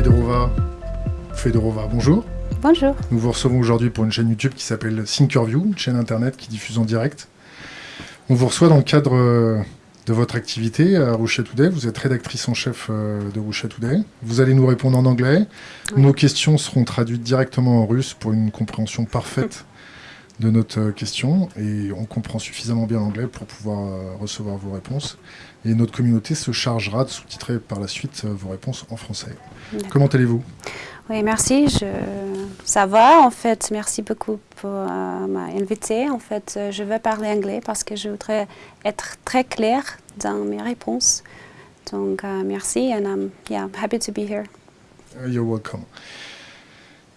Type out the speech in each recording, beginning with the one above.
Fedorova. Fedorova, bonjour. Bonjour. Nous vous recevons aujourd'hui pour une chaîne YouTube qui s'appelle Thinkerview, une chaîne internet qui diffuse en direct. On vous reçoit dans le cadre euh, de votre activité à Russia Today. Vous êtes rédactrice en chef euh, de Russia Today. Vous allez nous répondre en anglais. Nos questions seront traduites directement en russe pour une compréhension parfaite de notre euh, question. Et on comprend suffisamment bien l'anglais pour pouvoir recevoir vos réponses. Et notre communauté se chargera de sous-titrer par la suite vos réponses en français. Comment allez-vous? Oui, merci. Je... Ça va, en fait. Merci beaucoup pour euh, m'inviter. En fait, je vais parler anglais parce que je voudrais être très claire dans mes réponses. Donc, uh, merci and I'm yeah, happy to be here. You're welcome.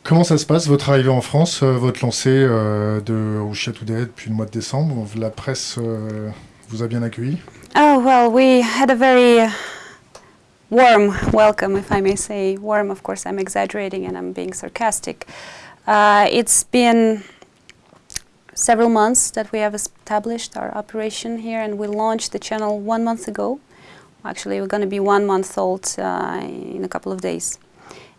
Comment ça se passe, votre arrivée en France, euh, votre lancée euh, de Russia Today depuis le mois de décembre? La presse euh, vous a bien accueilli? Oh, well, we had a very warm welcome, if I may say. Warm, of course, I'm exaggerating and I'm being sarcastic. Uh, it's been several months that we have established our operation here and we launched the channel one month ago. Actually, we're going to be one month old uh, in a couple of days.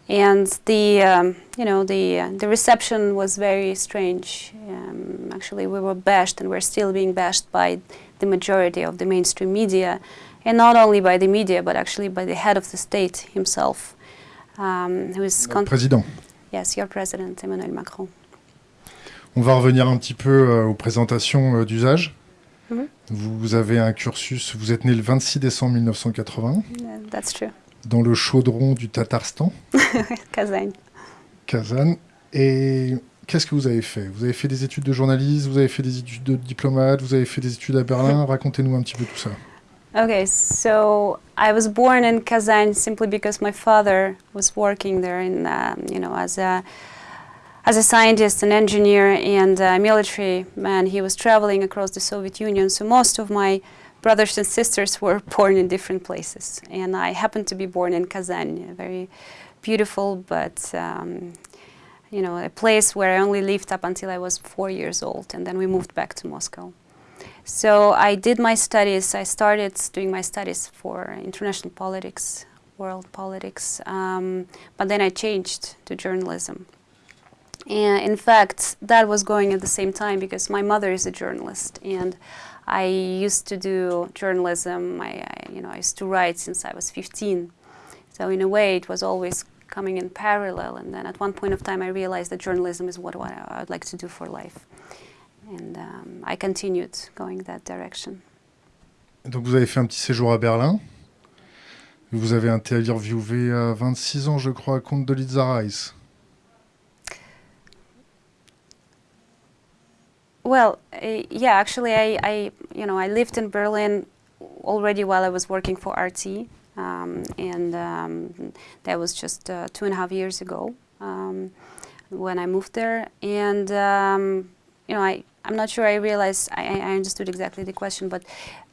And the, um, you know, the, uh, the reception was very strange. Um, actually, we were bashed and we're still being bashed by the majority of the mainstream media, and not only by the media, but actually by the head of the state himself, um, who is... Président. Yes, your president, Emmanuel Macron. On va revenir un petit peu euh, aux présentations euh, d'usage. Mm -hmm. Vous avez un cursus, vous êtes né le 26 décembre 1980. Yeah, that's true. Dans le chaudron du Tatarstan. Kazan. Kazan. Et qu'est-ce que vous avez fait? Vous avez fait des études de journaliste, vous avez fait des études de diplomate, vous avez fait des études à Berlin. Racontez-nous un petit peu tout ça. Okay, so I was born in Kazan simply because my father was working there in, um, you know, as a as a scientist, an engineer, and a military man. He was traveling across the Soviet Union, so most of my brothers and sisters were born in different places. And I happened to be born in Kazan, a very beautiful but um, you know, a place where I only lived up until I was four years old, and then we moved back to Moscow. So I did my studies, I started doing my studies for international politics, world politics, um, but then I changed to journalism. And in fact, that was going at the same time because my mother is a journalist and I used to do journalism, I, I, you know, I used to write since I was 15. So in a way it was always coming in parallel and then at one point of time I realized that journalism is what, what I would like to do for life. And um, I continued going that direction. Donc vous avez fait un petit séjour à Berlin. Vous avez interviewé à 26 ans, je crois, Condi Rice. Well, uh, yeah, actually, I, I, you know, I lived in Berlin already while I was working for RT, um, and um, that was just uh, two and a half years ago um, when I moved there. And um, you know, I, I'm not sure I realized I, I understood exactly the question, but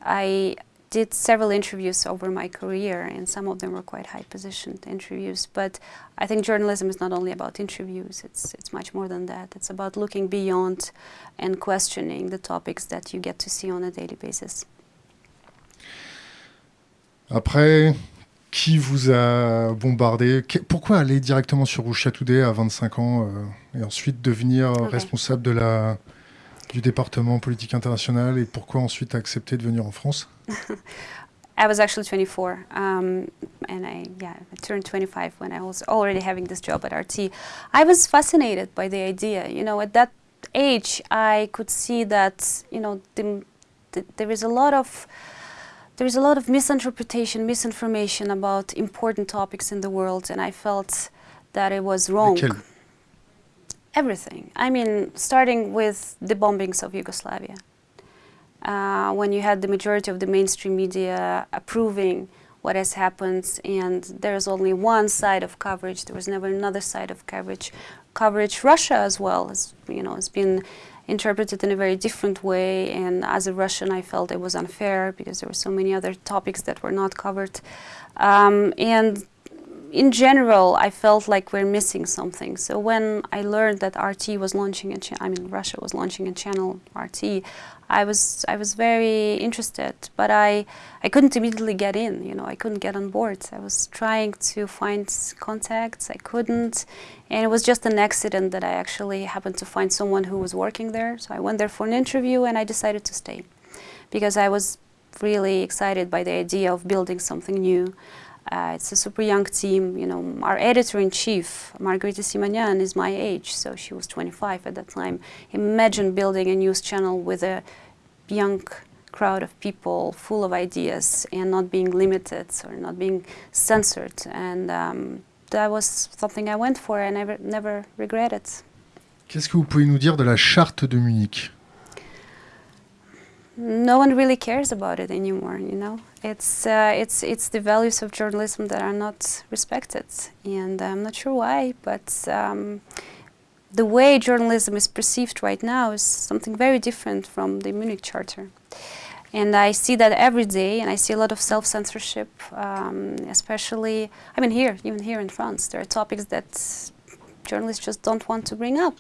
I did several interviews over my career, and some of them were quite high-positioned interviews. But I think journalism is not only about interviews, it's, it's much more than that. It's about looking beyond and questioning the topics that you get to see on a daily basis. Après, qui vous a bombardé? Pourquoi aller directement sur Russia Today à 25 ans euh, et ensuite devenir okay. responsable de la, du département politique internationale et pourquoi ensuite accepter de venir en France I was actually 24, um, and I, yeah, I turned 25 when I was already having this job at RT. I was fascinated by the idea. You know, at that age, I could see that, you know, the, the, there is a lot of there is a lot of misinterpretation, misinformation about important topics in the world, and I felt that it was wrong. Everything. I mean, starting with the bombings of Yugoslavia. Uh, when you had the majority of the mainstream media approving what has happened and there's only one side of coverage, there was never another side of coverage. Coverage Russia as well has, you know, has been interpreted in a very different way and as a Russian I felt it was unfair because there were so many other topics that were not covered. Um, and in general, I felt like we're missing something. So when I learned that RT was launching a cha- I mean Russia was launching a channel RT, I was I was very interested, but I I couldn't immediately get in. You know, I couldn't get on board. I was trying to find contacts. I couldn't, and it was just an accident that I actually happened to find someone who was working there. So I went there for an interview, and I decided to stay because I was really excited by the idea of building something new. Uh, it's a super young team. You know, our editor-in-chief, Margarita Simonyan, is my age, so she was 25 at that time. Imagine building a news channel with a young crowd of people full of ideas and not being limited or not being censored. And um, that was something I went for and I never, never regret it. Qu'est-ce que vous pouvez nous dire de la charte de Munich no one really cares about it anymore. You know, it's uh, it's it's the values of journalism that are not respected, and I'm not sure why, but. Um, the way journalism is perceived right now is something very different from the Munich Charter. And I see that every day, and I see a lot of self-censorship, um, especially, I mean here, even here in France, there are topics that journalists just don't want to bring up.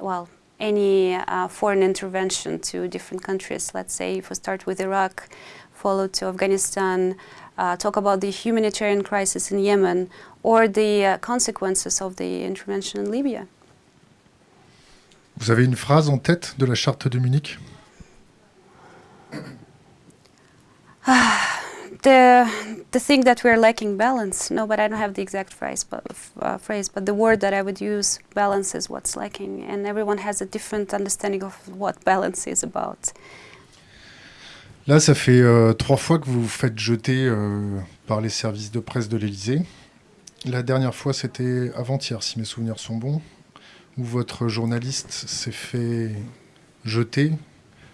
Well, any uh, foreign intervention to different countries. Let's say if we start with Iraq, followed to Afghanistan, uh, talk about the humanitarian crisis in Yemen, or the uh, consequences of the intervention in Libya. Vous avez une phrase en tête de la charte de Munich the the thing that we're lacking balance. No, but I don't have the exact phrase, but uh, phrase. But the word that I would use, balance, is what's lacking, and everyone has a different understanding of what balance is about. Là, ça fait euh, trois fois que vous vous faites jeter euh, par les services de presse de l'Élysée. La dernière fois, c'était avant-hier, si mes souvenirs sont bons, où votre journaliste s'est fait jeter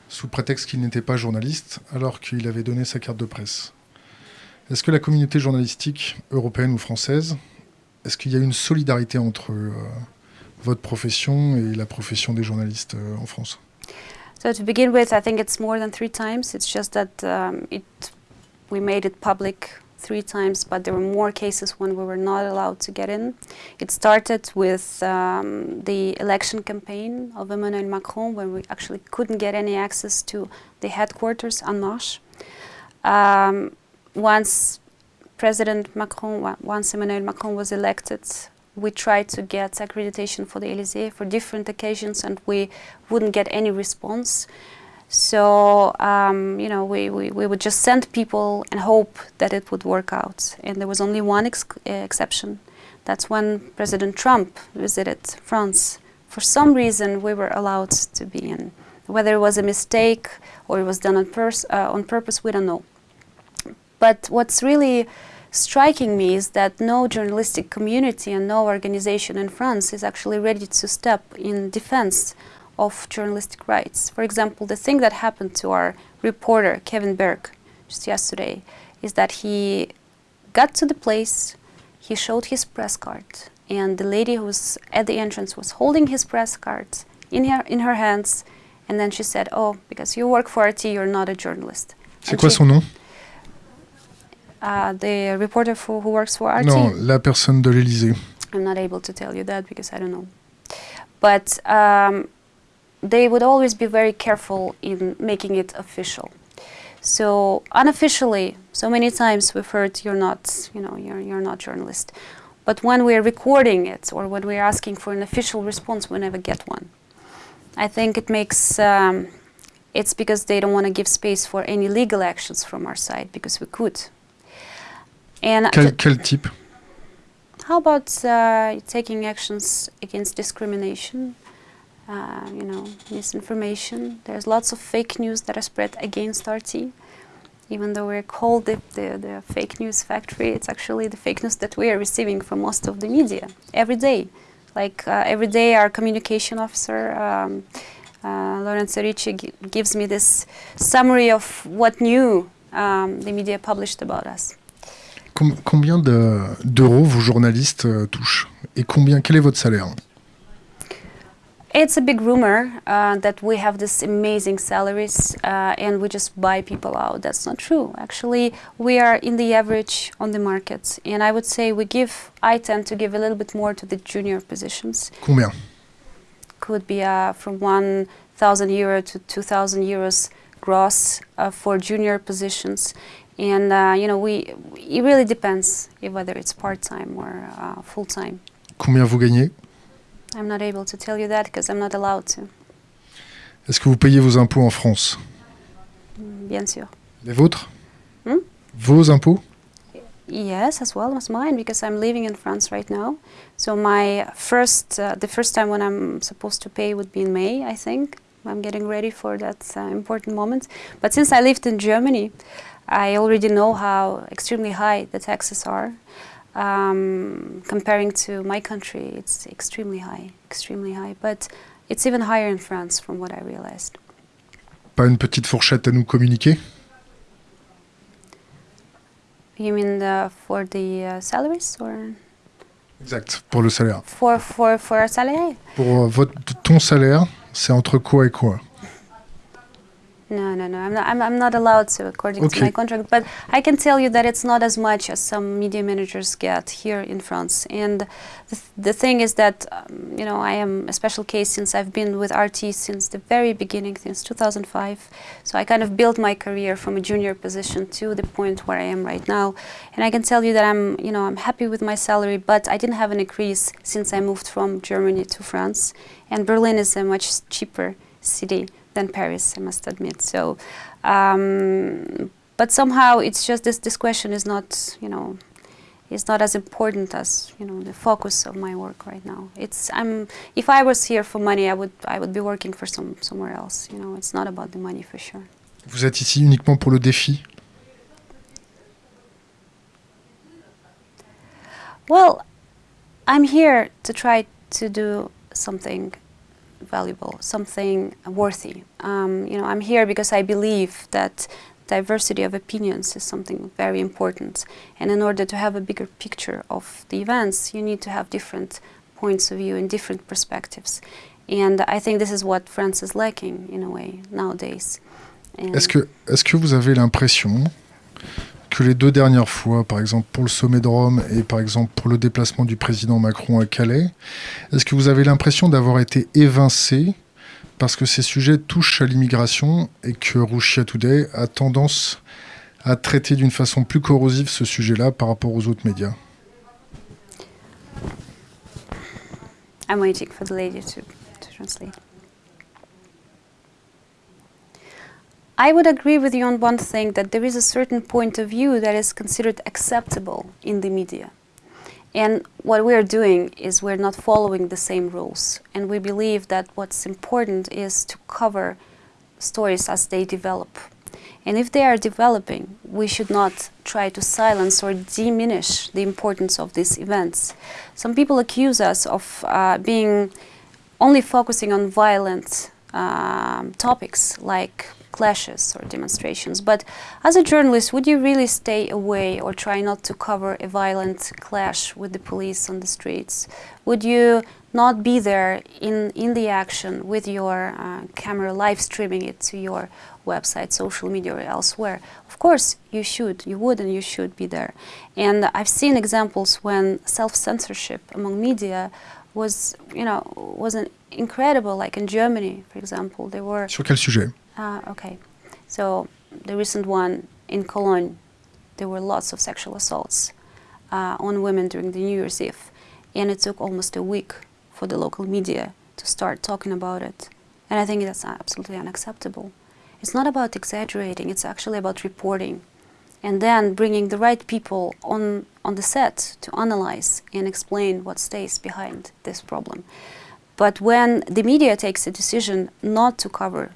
sous prétexte qu'il n'était pas journaliste, alors qu'il avait donné sa carte de presse. Est-ce que la communauté journalistique européenne ou française, est-ce qu'il y a une solidarité entre euh, votre profession et la profession des journalistes euh, en France? So to begin with, I think it's more than three times. It's just that um, it, we made it public three times, but there were more cases when we were not allowed to get in. It started with um, the election campaign of Emmanuel Macron, when we actually couldn't get any access to the headquarters en marche. Um, once President Macron, once Emmanuel Macron was elected, we tried to get accreditation for the Elysee for different occasions, and we wouldn't get any response. So, um, you know, we, we, we, would just send people and hope that it would work out. And there was only one ex uh, exception. That's when President Trump visited France. For some reason, we were allowed to be in. Whether it was a mistake or it was done on, uh, on purpose, we don't know. But what's really striking me is that no journalistic community and no organization in France is actually ready to step in defense of journalistic rights. For example, the thing that happened to our reporter, Kevin Berg, just yesterday, is that he got to the place, he showed his press card, and the lady who was at the entrance was holding his press card in her, in her hands, and then she said, oh, because you work for RT, you're not a journalist. C'est quoi son nom uh, the reporter who, who works for RT. Non, la personne de l'Élysée. I'm not able to tell you that because I don't know. But um, they would always be very careful in making it official. So unofficially, so many times we've heard you're not, you know, you're, you're not journalist. But when we're recording it or when we're asking for an official response, we never get one. I think it makes, um, it's because they don't want to give space for any legal actions from our side because we could. And quel, quel type How about uh, taking actions against discrimination? Uh, you know, misinformation. There's lots of fake news that are spread against RT. Even though we're called the, the, the, fake news factory, it's actually the fake news that we are receiving from most of the media every day. Like uh, every day, our communication officer, um, uh, Lorenzo Ricci, gives me this summary of what new um, the media published about us. Com combien d'euros vos journalistes euh, touchent Et combien, quel est votre salaire It's a big rumor uh, that we have this amazing salaries uh, and we just buy people out. That's not true. Actually, we are in the average on the market, and I would say we give. I tend to give a little bit more to the junior positions. Combien Could be uh, from 1,000 euro to 2,000 euros gross uh, for junior positions, and uh, you know we. It really depends whether it's part time or uh, full time. Combien vous gagnez I'm not able to tell you that because I'm not allowed to. Est-ce que vous payez vos impôts en France Mm, Bien sûr. Les vôtres Hmm Vos impôts Yes, as well as mine because I'm living in France right now. So my first, uh, the first time when I'm supposed to pay would be in May, I think. I'm getting ready for that uh, important moment. But since I lived in Germany, I already know how extremely high the taxes are. Um, comparing to my country, it's extremely high, extremely high. But it's even higher in France, from what I realized. Pas une petite fourchette à nous communiquer You mean the, for the uh, salaries or Exact, pour le salaire. for for for a salary? Pour euh, votre, ton salaire, c'est entre quoi et quoi No, no, no. I'm not. I'm, I'm not allowed to, according to my contract. But I can tell you that it's not as much as some media managers get here in France. And the, th- the thing is that, um, you know, I am a special case since I've been with RT since the very beginning, since 2005. So I kind of built my career from a junior position to the point where I am right now. And I can tell you that I'm, you know, I'm happy with my salary. But I didn't have an increase since I moved from Germany to France. And Berlin is a much cheaper city than Paris, I must admit. So, um, but somehow it's just this. This question is not, you know, is not as important as you know the focus of my work right now. It's I'm. If I was here for money, I would I would be working for some somewhere else. You know, it's not about the money for sure. Vous êtes ici uniquement pour le défi Well, I'm here to try to do something valuable, something worthy. Um, you know, I'm here because I believe that diversity of opinions is something very important. And in order to have a bigger picture of the events, you need to have different points of view and different perspectives. And I think this is what France is lacking in a way nowadays. Est-ce que, est que vous avez l'impression que les deux dernières fois, par exemple pour le sommet de Rome et par exemple pour le déplacement du président Macron à Calais, est-ce que vous avez l'impression d'avoir été évincé parce que ces sujets touchent à l'immigration et que Russia Today a tendance à traiter d'une façon plus corrosive ce sujet-là par rapport aux autres médias? I'm waiting for the lady to translate. I would agree with you on one thing that there is a certain point of view that is considered acceptable in the media. And what we are doing is we're not following the same rules. And we believe that what's important is to cover stories as they develop. And if they are developing, we should not try to silence or diminish the importance of these events. Some people accuse us of uh, being only focusing on violent um, topics like clashes or demonstrations. But as a journalist, would you really stay away or try not to cover a violent clash with the police on the streets? Would you not be there in, in the action with your uh, camera, live streaming it to your website, social media, or elsewhere? Of course, you should, you would, and you should be there. And I've seen examples when self-censorship among media was, you know, was an incredible. Like in Germany, for example, there were Sur quel sujet uh, okay. So the recent one in Cologne, there were lots of sexual assaults uh, on women during the New Year's Eve, and it took almost a week for the local media to start talking about it. And I think that's absolutely unacceptable. It's not about exaggerating; it's actually about reporting, and then bringing the right people on on the set to analyze and explain what stays behind this problem. But when the media takes a decision not to cover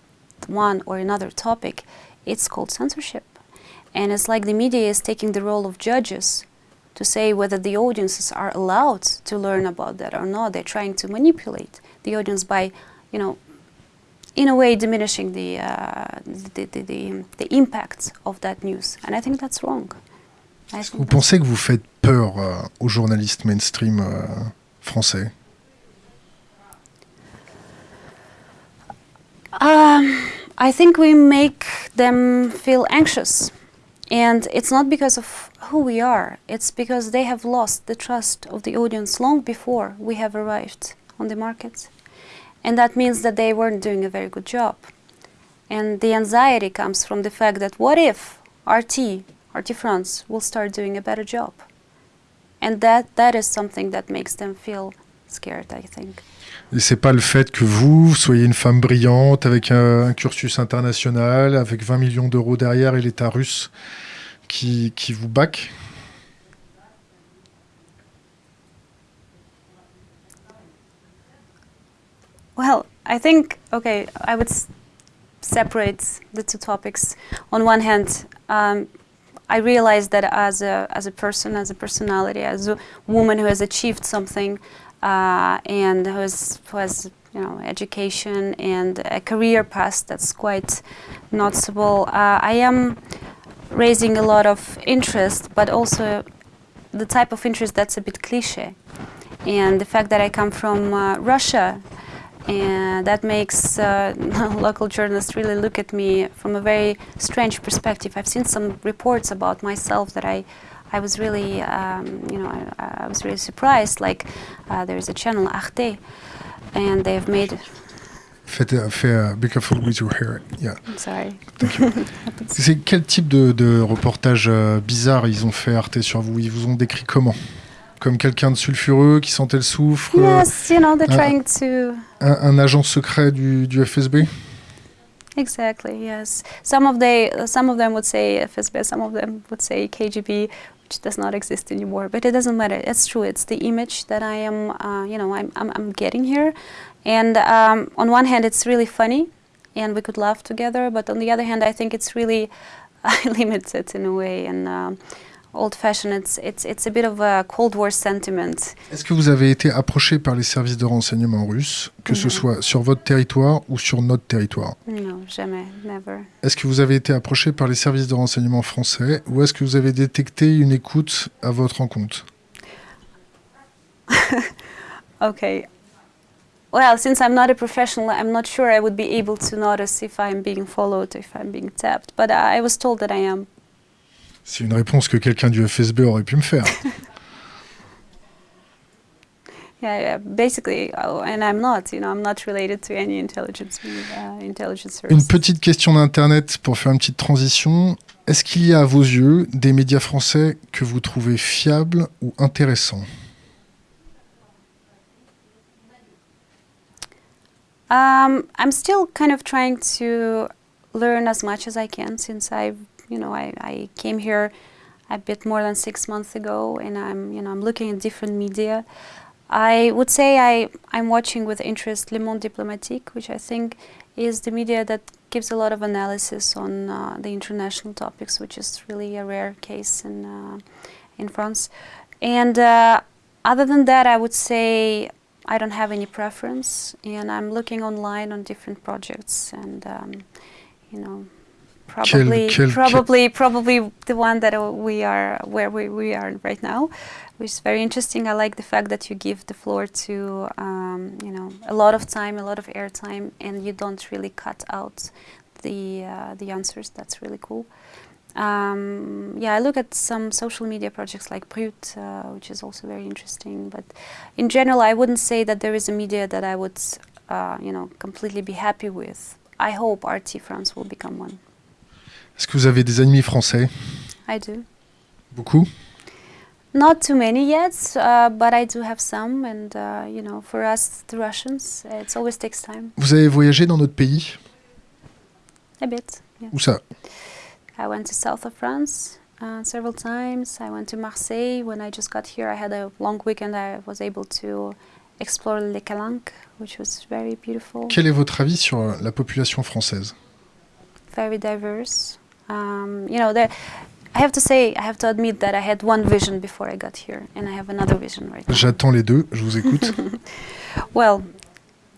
one or another topic, it's called censorship. And it's like the media is taking the role of judges to say whether the audiences are allowed to learn about that or not. They're trying to manipulate the audience by, you know, in a way diminishing the, uh, the, the, the, the impact of that news. And I think that's wrong. Est-ce que think vous pensez que vous faites peur euh, aux journalistes mainstream euh, français Um, I think we make them feel anxious. And it's not because of who we are, it's because they have lost the trust of the audience long before we have arrived on the market. And that means that they weren't doing a very good job. And the anxiety comes from the fact that what if RT, RT France, will start doing a better job? And that, that is something that makes them feel scared, I think. Et c'est pas le fait que vous soyez une femme brillante avec un, un cursus international, avec 20 millions d'euros derrière et l'État russe qui, qui vous back Well, I think, okay, I would separate the two topics. On one hand, um, I realized that as a, as a person, as a personality, as a woman who has achieved something uh, and who has, who has you know, education and a career path that's quite noticeable, uh, I am raising a lot of interest, but also the type of interest that's a bit cliche. And the fact that I come from uh, Russia, and that makes uh, local journalists really look at me from a very strange perspective. I've seen some reports about myself that I, I was really, um, you know, I, I was really surprised. Like uh, there is a channel Arte, and they've made. Faites, faites, uh, be careful with your hair. Yeah. I'm sorry. C'est quel type de, de reportage euh, bizarre ils ont fait Arte sur vous? Ils vous ont décrit comment? Comme quelqu'un de sulfureux qui sentait le soufre euh, Yes, you know, they're uh, trying to. un, un agent secret du, du FSB Exactly. Yes. Some of they, some of them would say FSB. Some of them would say KGB, which does not exist anymore. But it doesn't matter. It's true. It's the image that I am. Uh, you know, I'm, I'm, I'm getting here, and um, on one hand, it's really funny, and we could laugh together. But on the other hand, I think it's really limited in a way and. Um, Old-fashioned. It's it's it's a bit of a Cold War sentiment. Est-ce que vous avez été approché par les services de renseignement russes, que ce Non. soit sur votre territoire ou sur notre territoire? No, jamais, never. Est-ce que vous avez été approché par les services de renseignement français ou est-ce que vous avez détecté une écoute à votre encontre Okay. Well, since I'm not a professional, I'm not sure I would be able to notice if I'm being followed, if I'm being tapped. But I was told that I am. C'est une réponse que quelqu'un du FSB aurait pu me faire. Yeah, yeah, basically, oh, and I'm not. You know, I'm not related to any intelligence uh, intelligence Une petite question d'Internet pour faire une petite transition. Est-ce qu'il y a à vos yeux des médias français que vous trouvez fiables ou intéressants? Um, I'm still kind of trying to learn as much as I can since you know, I, I came here a bit more than six months ago, and I'm, you know, I'm looking at different media. I would say I, I'm watching with interest Le Monde Diplomatique, which I think is the media that gives a lot of analysis on uh, the international topics, which is really a rare case in uh, in France. And uh, other than that, I would say I don't have any preference, and I'm looking online on different projects, and um, you know, probably, quel- probably, probably the one that we are where we, we are right now, which is very interesting. I like the fact that you give the floor to um, you know a lot of time, a lot of airtime, and you don't really cut out the uh, the answers. That's really cool. Um, yeah, I look at some social media projects like Brut, uh, which is also very interesting. But in general, I wouldn't say that there is a media that I would, uh, you know, completely be happy with. I hope RT France will become one. Est-ce que vous avez des ennemis français? I do. Beaucoup? Not too many yet, uh, but I do have some. And uh, you know, for us, the Russians, it always takes time. Vous avez voyagé dans notre pays? A bit. Yeah. Où ça? I went to south of France uh, several times. I went to Marseille. When I just got here, I had a long weekend. I was able to explore Les Calanques, which was very beautiful, Quel est votre avis sur euh, la population française? Very diverse. Um, you know, there, I have to say, I have to admit that I had one vision before I got here, and I have another vision right now. J'attends les deux, je vous écoute. Well,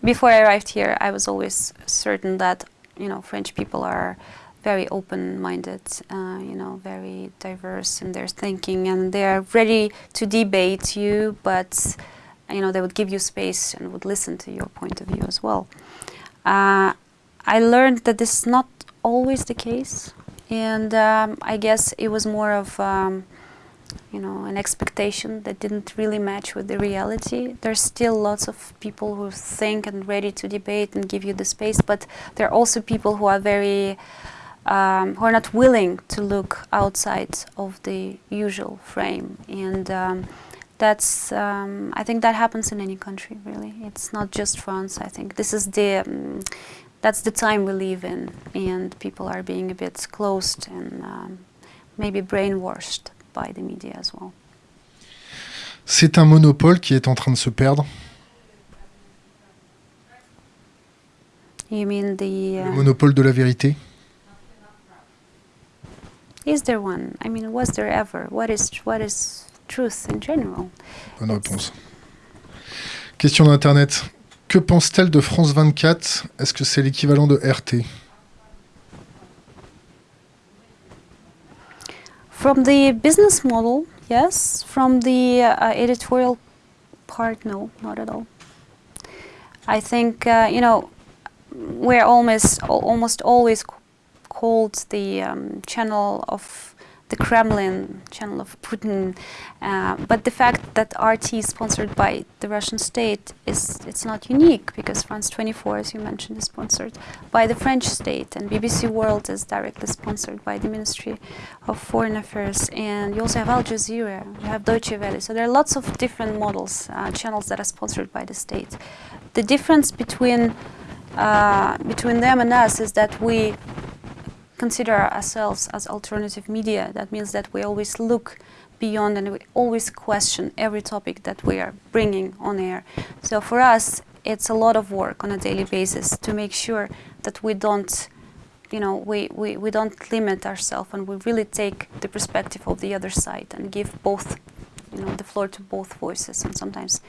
before I arrived here, I was always certain that you know French people are very open-minded, uh, you know, very diverse in their thinking, and they are ready to debate you, but you know they would give you space and would listen to your point of view as well. Uh, I learned that this is not always the case, and um, I guess it was more of um, you know an expectation that didn't really match with the reality. There's still lots of people who think and ready to debate and give you the space, but there are also people who are very um, who are not willing to look outside of the usual frame and. Um, that's um, I think that happens in any country really. It's not just France. I think this is the um, that's the time we live in, and people are being a bit closed and um, maybe brainwashed by the media as well. C'est un monopole qui est en train de se perdre. You mean the Le uh, monopole de la vérité. is there one? I mean, was there ever? What is what is truth in general? Bonne réponse. Question d'Internet. Que pense-t-elle de France 24 Est-ce que c'est l'équivalent de RT From the business model, yes. From the uh, editorial part, no, not at all. I think uh, you know we're almost al- almost always called the um, channel of the Kremlin, channel of Putin. Uh, but the fact that RT is sponsored by the Russian state is it's not unique because France 24, as you mentioned, is sponsored by the French state, and BBC World is directly sponsored by the Ministry of Foreign Affairs. And you also have Al Jazeera, you have Deutsche Welle. So there are lots of different models, uh, channels that are sponsored by the state. The difference between uh, between them and us is that we consider ourselves as alternative media. That means that we always look beyond and we always question every topic that we are bringing on air. So for us, it's a lot of work on a daily basis to make sure that we don't, you know, we, we, we don't limit ourselves and we really take the perspective of the other side and give both, you know, the floor to both voices and sometimes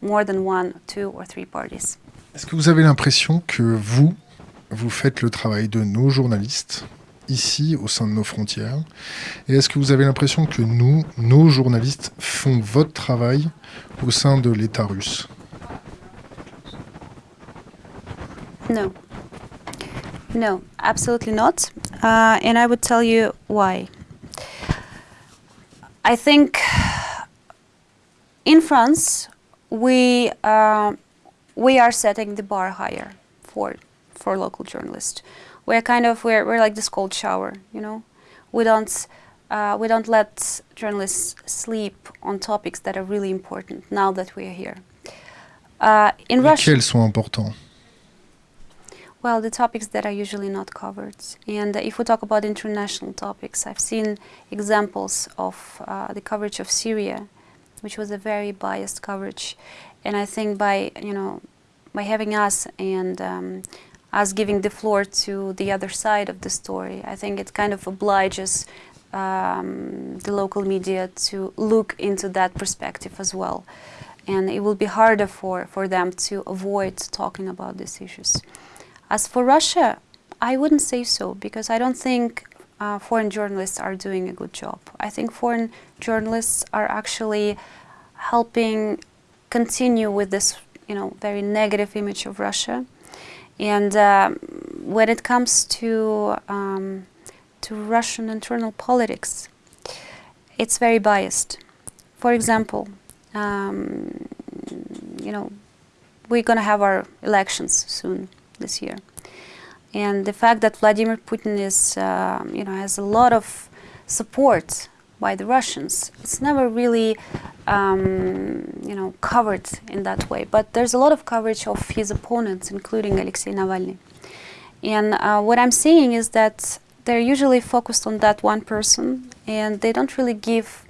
more than one, two or three parties. Est-ce que vous avez l'impression que vous, vous faites le travail de nos journalistes ici au sein de nos frontières Et est-ce que vous avez l'impression que nous, nos journalistes, font votre travail au sein de l'État russe? No. No, absolutely not. Uh, and I would tell you why. I think in France, we, uh, we are setting the bar higher for, for local journalists. We're kind of, we're, we're like this cold shower, you know? We don't, uh, we don't let journalists sleep on topics that are really important now that we are here. Uh, in Russia, sont importants well, the topics that are usually not covered. And uh, if we talk about international topics, I've seen examples of uh, the coverage of Syria, which was a very biased coverage. And I think by, you know, by having us and um, us giving the floor to the other side of the story, I think it kind of obliges um, the local media to look into that perspective as well. And it will be harder for, for them to avoid talking about these issues. As for Russia, I wouldn't say so because I don't think uh, foreign journalists are doing a good job. I think foreign journalists are actually helping continue with this, you know, very negative image of Russia. And um, when it comes to um, to Russian internal politics, it's very biased. For example, um, you know, we're going to have our elections soon this year. And the fact that Vladimir Putin is, uh, you know, has a lot of support by the Russians, it's never really, um, you know, covered in that way. But there's a lot of coverage of his opponents, including Alexei Navalny. And uh, what I'm seeing is that they're usually focused on that one person, and they don't really give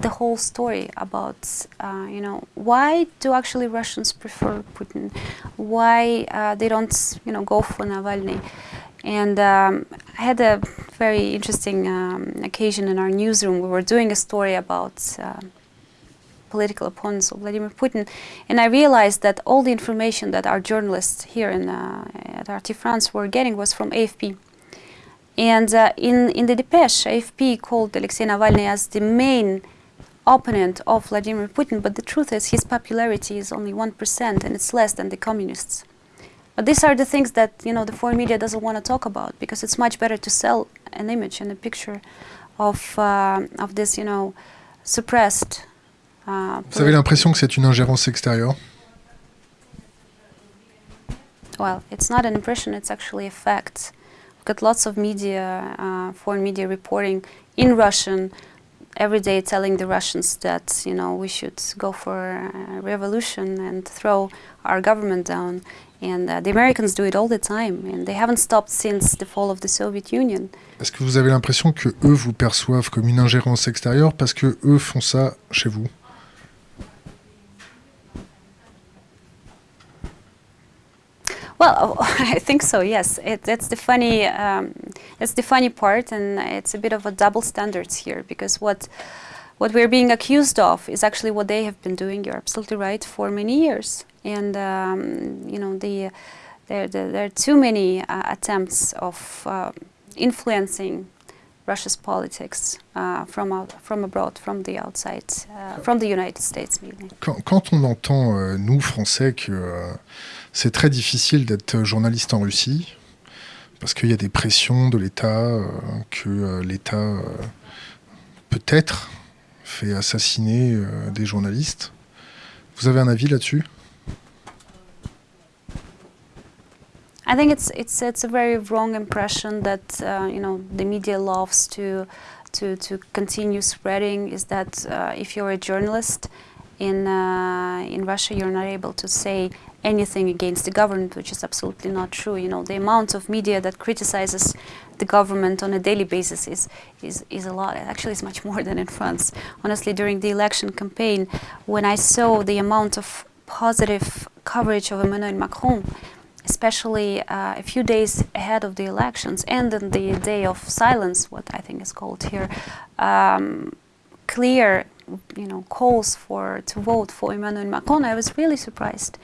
the whole story about, uh, you know, why do actually Russians prefer Putin? Why uh, they don't, you know, go for Navalny? And um, I had a very interesting um, occasion in our newsroom. We were doing a story about uh, political opponents of Vladimir Putin, and I realized that all the information that our journalists here in, uh, at RT France were getting was from AFP. And uh, in, in the Depeche, AFP called Alexei Navalny as the main opponent of Vladimir Putin, but the truth is his popularity is only 1% and it's less than the communists. But these are the things that you know the foreign media doesn't want to talk about because it's much better to sell an image and a picture of uh, of this you know suppressed. Uh, Vous avez l'impression que c'est une ingérence extérieure well, it's not an impression; it's actually a fact. We've got lots of media, uh, foreign media reporting in Russian every day, telling the Russians that you know we should go for a revolution and throw our government down. And uh, the Americans do it all the time, and they haven't stopped since the fall of the Soviet Union. Est-ce que vous avez l'impression que eux vous perçoivent comme une ingérence extérieure parce que eux font ça chez vous Well, I think so. Yes, it, that's the funny. Um, that's the funny part, and it's a bit of a double standards here because what what we're being accused of is actually what they have been doing. You're absolutely right for many years, and um, you know the there, there, there are too many uh, attempts of uh, influencing Russia's politics uh, from out, from abroad, from the outside, uh, from the United States quand, quand on entend, euh, nous, Français, que euh, c'est très difficile d'être journaliste en Russie, parce qu'il y a des pressions de l'État, euh, que l'État peut-être fait assassiner des journalistes. Vous avez un avis là-dessus? I think it's it's it's a very wrong impression that uh, you know the media loves to to to continue spreading is that uh, if you're a journalist in uh, in Russia you're not able to say anything against the government, which is absolutely not true. You know the amount of media that criticizes the government on a daily basis is is is a lot. Actually, it's much more than in France. Honestly, during the election campaign, when I saw the amount of positive coverage of Emmanuel Macron especially uh, a few days ahead of the elections and on the day of silence, what I think is called here, um, clear, you know, calls for to vote for Emmanuel Macron. I was really surprised,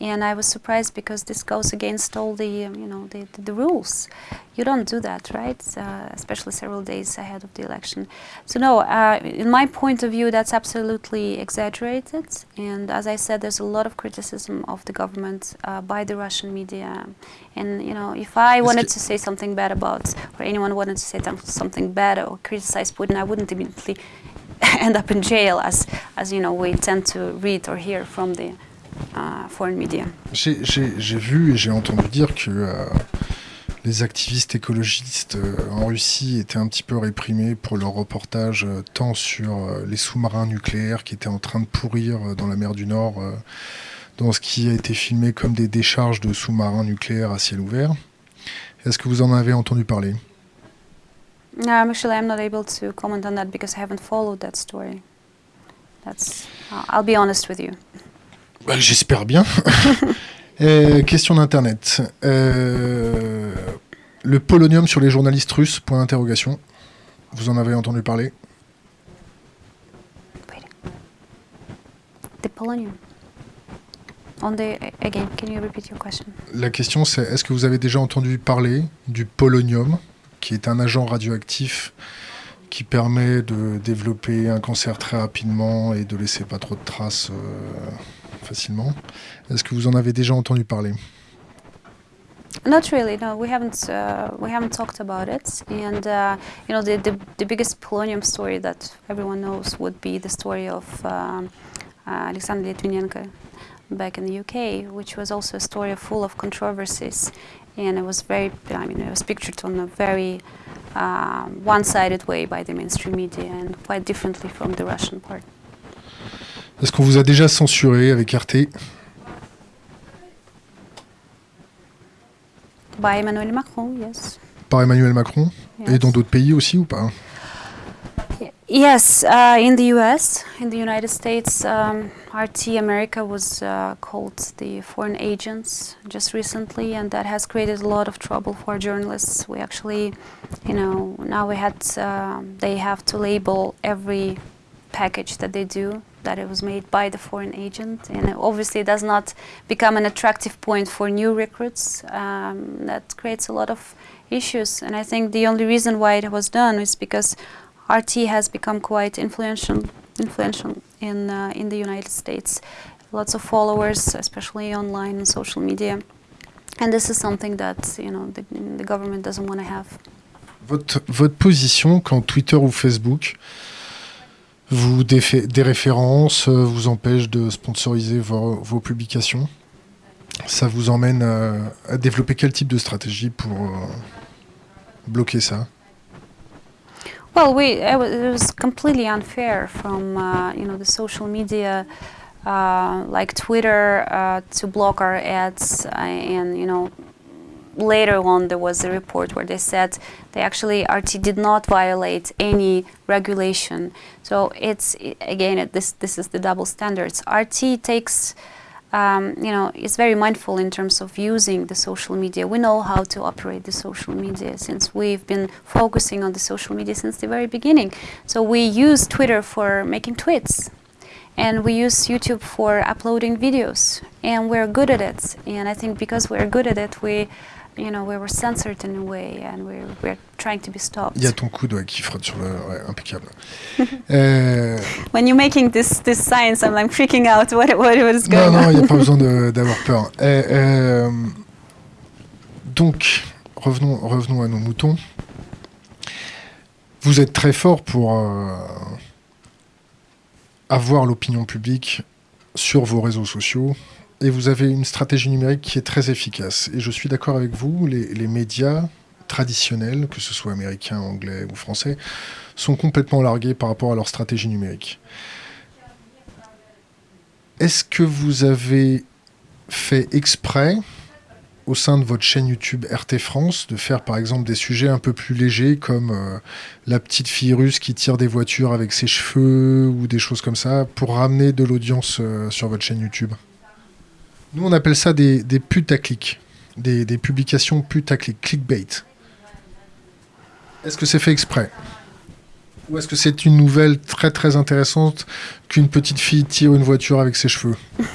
and I was surprised because this goes against all the, um, you know, the, the, the rules. You don't do that, right? Uh, especially several days ahead of the election. So no, uh, in my point of view, that's absolutely exaggerated. And as I said, there's a lot of criticism of the government uh, by the Russian media. And you know, if I wanted to say something bad about, or anyone wanted to say th- something bad or criticize Putin, I wouldn't immediately end up in jail, as as you know, we tend to read or hear from the uh, foreign media. J'ai vu et j'ai entendu dire que euh, les activistes écologistes euh, en Russie étaient un petit peu réprimés pour leur reportage euh, tant sur euh, les sous-marins nucléaires qui étaient en train de pourrir dans la mer du Nord, dans ce qui a été filmé comme des décharges de sous-marins nucléaires à ciel ouvert. Est-ce que vous en avez entendu parler? Um, actually, I'm not able to comment on that because I haven't followed that story. That's. I'll be honest with you. Bah, J'espère bien. Euh, question d'Internet. Euh, le polonium sur les journalistes russes, point d'interrogation. Vous en avez entendu parler? The polonium. On the again, can you repeat your question? La question c'est est-ce que vous avez déjà entendu parler du polonium, qui est un agent radioactif qui permet de développer un cancer très rapidement et de laisser pas trop de traces euh, facilement Est-ce que vous en avez déjà entendu parler Not really. No, we haven't. Uh, we haven't talked about it. And uh, you know, the, the the biggest polonium story that everyone knows would be the story of um, uh, Alexander Litvinenko back in the UK, which was also a story full of controversies, and it was very. I mean, it was pictured on a very um, one-sided way by the mainstream media, and quite differently from the Russian part. Est-ce qu'on vous a déjà censuré avec RT By Emmanuel Macron, yes. par Emmanuel Macron? Et Yes. dans d'autres pays aussi ou pas? Yes, uh, in the U.S., in the United States, um, RT America was uh, called the foreign agents just recently, and that has created a lot of trouble for journalists. We actually, you know, now we had um they have to label every package that they do that it was made by the foreign agent, and obviously, it obviously does not become an attractive point for new recruits. Um, that creates a lot of issues, and I think the only reason why it was done is because RT has become quite influential, influential in uh, in the United States. Lots of followers, especially online and social media, And this is something that you know the, the government doesn't want to have. Votre, votre position quand Twitter ou Facebook vous défait, des références, euh, vous empêche de sponsoriser vos, vos publications, ça vous emmène à, à, développer quel type de stratégie pour euh, bloquer ça? Well, we it was completely unfair from uh, you know the social media uh, like Twitter uh, to block our ads, uh, and you know later on there was a report where they said they actually RT did not violate any regulation. So it's again this this is the double standards. RT takes. Um, you know, is very mindful in terms of using the social media. We know how to operate the social media since we've been focusing on the social media since the very beginning. So we use Twitter for making tweets, and we use YouTube for uploading videos, and we're good at it. And I think because we're good at it, we you know, we were censored in a way and we're, we're trying to be stopped. Il y a ton coude ouais, qui frotte sur le... Ouais, impeccable. euh... When you're making this, this science, I'm like freaking out. What, what, is going non, on? Non, il n'y a pas besoin d'avoir peur. Euh, euh, donc, revenons, revenons à nos moutons. Vous êtes très fort pour euh, avoir l'opinion publique sur vos réseaux sociaux, et vous avez une stratégie numérique qui est très efficace. Et je suis d'accord avec vous, les, médias traditionnels, que ce soit américains, anglais ou français, sont complètement largués par rapport à leur stratégie numérique. Est-ce que vous avez fait exprès, au sein de votre chaîne YouTube RT France, de faire par exemple des sujets un peu plus légers comme euh, la petite fille russe qui tire des voitures avec ses cheveux ou des choses comme ça, pour ramener de l'audience euh, sur votre chaîne YouTube? Nous, on appelle ça des, des putaclics, des, des publications putaclic, clickbait. Est-ce que c'est fait exprès? Ou est-ce que c'est une nouvelle très très intéressante qu'une petite fille tire une voiture avec ses cheveux?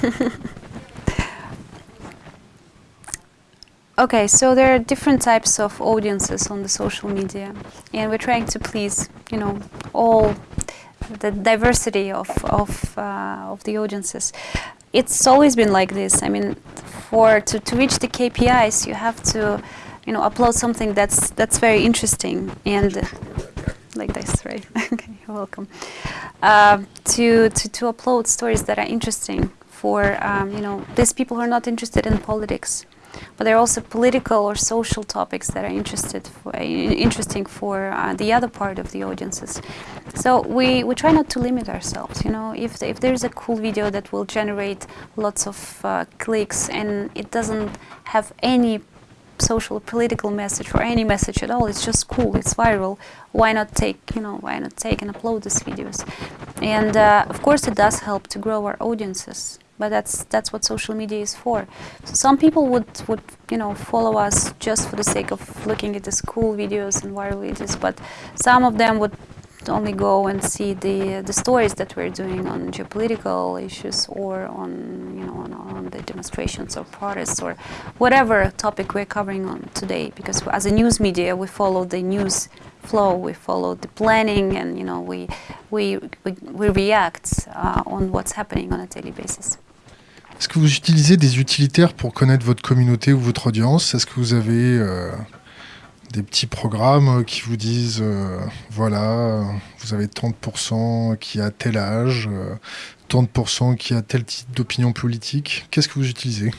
Okay, so there are different types of audiences on the social media, and we're trying to please, you know, all the diversity of of, uh, of the audiences. It's always been like this. I mean, for to, to reach the KPIs, you have to, you know, upload something that's that's very interesting and like this, right? okay, you're welcome. Uh, to, to to upload stories that are interesting for um, you know these people who are not interested in politics, but there are also political or social topics that are interested for, uh, interesting for uh, the other part of the audiences. So we, we try not to limit ourselves. You know, if if there's a cool video that will generate lots of uh, clicks and it doesn't have any social or political message or any message at all, it's just cool, it's viral. Why not take you know why not take and upload these videos? And uh, of course, it does help to grow our audiences but that's that's what social media is for. So some people would would you know follow us just for the sake of looking at the school videos and viral videos, but some of them would only go and see the the stories that we're doing on geopolitical issues or on you know on, on the demonstrations or protests or whatever topic we're covering on today because as a news media we follow the news flow we follow the planning and you know we we we, we react uh, on what's happening on a daily basis Est-ce que vous utilisez des utilitaires pour connaître votre communauté ou votre audience? Est-ce que vous avez euh, des petits programmes qui vous disent, euh, voilà, vous avez 30% qui a tel âge, euh, 30% qui a tel type d'opinion politique? Qu'est-ce que vous utilisez?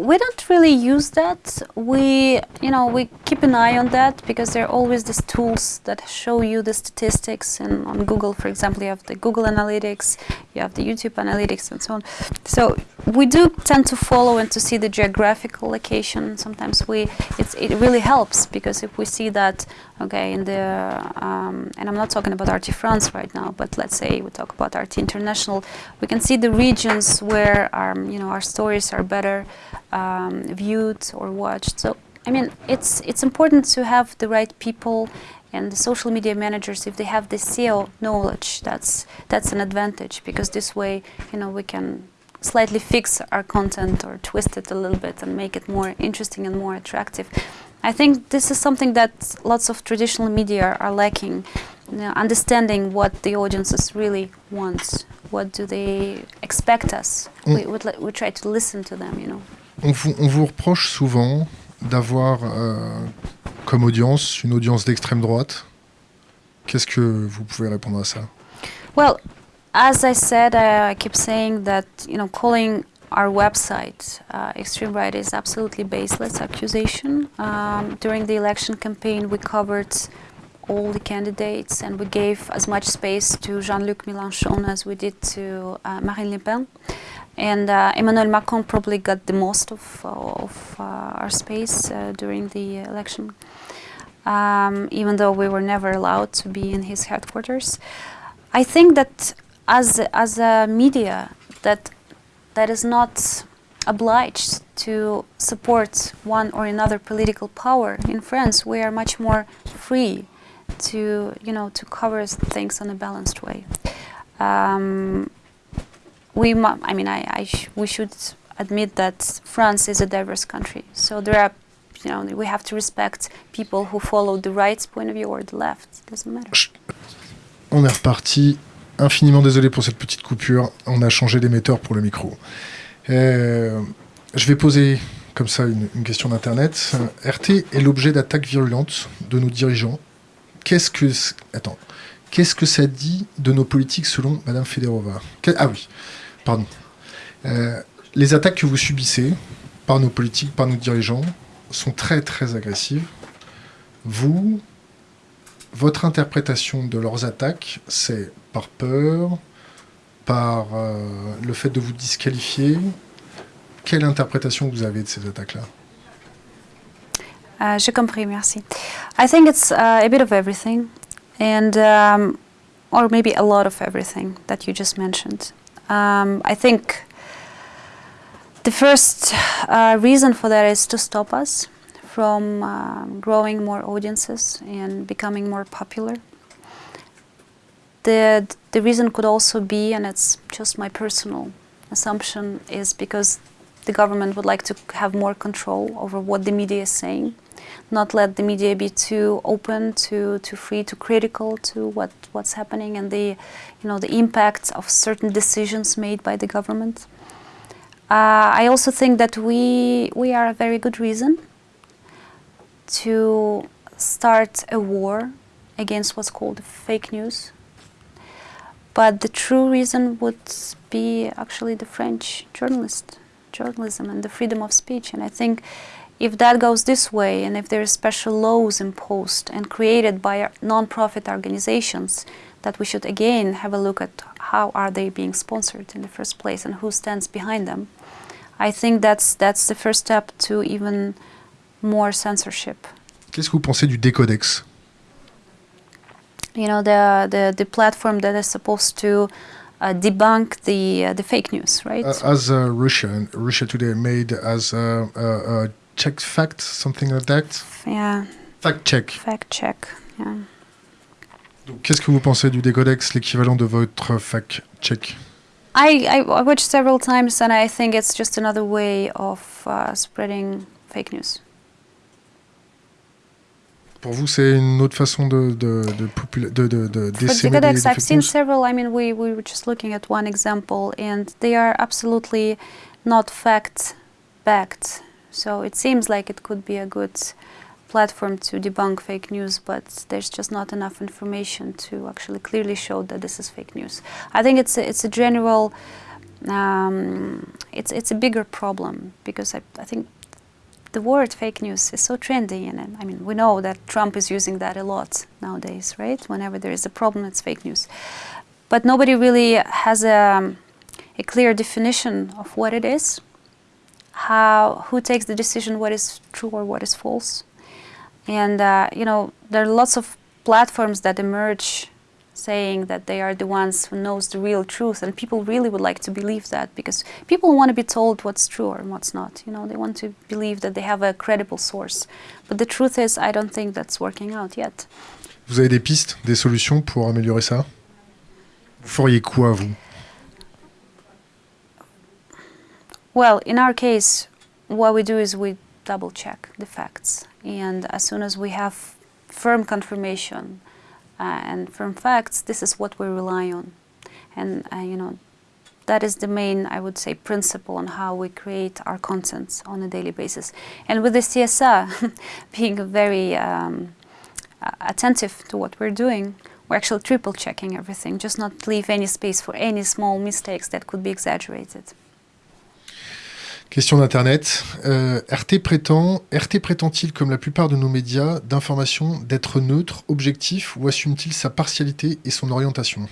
We don't really use that. We, you know, we keep an eye on that because there are always these tools that show you the statistics. And on Google, for example, you have the Google Analytics, you have the YouTube Analytics, and so on. So we do tend to follow and to see the geographical location. Sometimes we, it really helps because if we see that, okay, in the, um, and I'm not talking about RT France right now, but let's say we talk about RT International, we can see the regions where, our, you know, our stories are better um, viewed or watched. So I mean, it's it's important to have the right people and the social media managers if they have the SEO knowledge. That's that's an advantage because this way, you know, we can slightly fix our content or twist it a little bit and make it more interesting and more attractive. I think this is something that lots of traditional media are lacking, you know, understanding what the audiences really want what do they expect us. Mm. We, we try to listen to them, you know. On vous, on vous reproche souvent d'avoir euh, comme audience une audience d'extrême droite. Qu'est-ce que vous pouvez répondre à ça Well, as I said, I keep saying that you know calling our website uh, extreme right is absolutely baseless accusation. Um, during the election campaign, we covered all the candidates and we gave as much space to Jean-Luc Mélenchon as we did to uh, Marine Le Pen. And uh, Emmanuel Macron probably got the most of, of uh, our space uh, during the election, um, even though we were never allowed to be in his headquarters. I think that as as a media that that is not obliged to support one or another political power in France, we are much more free to you know to cover things in a balanced way. Um, we, I mean, I, I sh- we should admit that France is a diverse country. So there are, you know, we have to respect people who follow the right point of view or the left. It doesn't matter. On est reparti. Infiniment désolé pour cette petite coupure. On a changé d'émetteur pour le micro. Euh, je vais poser comme ça une, question d'internet. RT est l'objet d'attaques virulentes de nos dirigeants. Qu'est-ce que attends Qu'est-ce que ça dit de nos politiques selon Madame Federova Ah oui, pardon. Euh, les attaques que vous subissez par nos politiques, par nos dirigeants, sont très très agressives. Vous, votre interprétation de leurs attaques, c'est par peur, par euh, le fait de vous disqualifier. Quelle interprétation vous avez de ces attaques-là? Uh, J'ai compris, merci. I think it's uh, a bit of everything, and um, or maybe a lot of everything that you just mentioned. Um, I think the first uh, reason for that is to stop us from um growing more audiences and becoming more popular. The the reason could also be, and it's just my personal assumption, is because the government would like to have more control over what the media is saying not let the media be too open, too too free, too critical to what what's happening and the you know the impact of certain decisions made by the government. Uh, I also think that we we are a very good reason to start a war against what's called fake news. But the true reason would be actually the French journalist journalism and the freedom of speech. And I think if that goes this way, and if there are special laws imposed and created by non-profit organizations, that we should again have a look at how are they being sponsored in the first place and who stands behind them. I think that's that's the first step to even more censorship. Qu'est-ce que vous pensez du décodex You know, the the, the platform that is supposed to uh, debunk the uh, the fake news, right? Uh, as uh, Russia, Russia Today made as a, a, a check fact, something like that yeah, Fact check. fact check. Yeah. Qu'est-ce que vous pensez du décodex, l'équivalent de votre fact check I, I I watched several times, and I think it's just another way of uh, spreading fake news. Pour vous, c'est une autre façon de, de, de, de, de, de For décémer des, Decodex, des I've seen several. I mean, we, we were just looking at one example, and they are absolutely not fact backed. So it seems like it could be a good platform to debunk fake news, but there's just not enough information to actually clearly show that this is fake news. I think it's a, it's a general, um, it's it's a bigger problem because I, I think the word fake news is so trendy, and uh, I mean we know that Trump is using that a lot nowadays, right? Whenever there is a problem, it's fake news, but nobody really has a, a clear definition of what it is. How who takes the decision what is true or what is false, and uh, you know there are lots of platforms that emerge saying that they are the ones who knows the real truth and people really would like to believe that because people want to be told what's true or what's not you know? They want to believe that they have a credible source. But the truth is i don't think that's working out yet. Vous avez des pistes, des solutions pour améliorer ça? Vous feriez quoi, vous? Well in our case what we do is we double check the facts. And as soon as we have firm confirmation and firm facts this is what we rely on and uh, you know that is the main, I would say, principle on how we create our contents on a daily basis. And with the CSA being very um, attentive to what we're doing, we're actually triple checking everything, just not leave any space for any small mistakes that could be exaggerated. Question d'Internet. Euh, RT prétend, RT prétend-il, comme la plupart de nos médias d'information, d'être neutre, objectif, ou assume-t-il sa partialité et son orientation?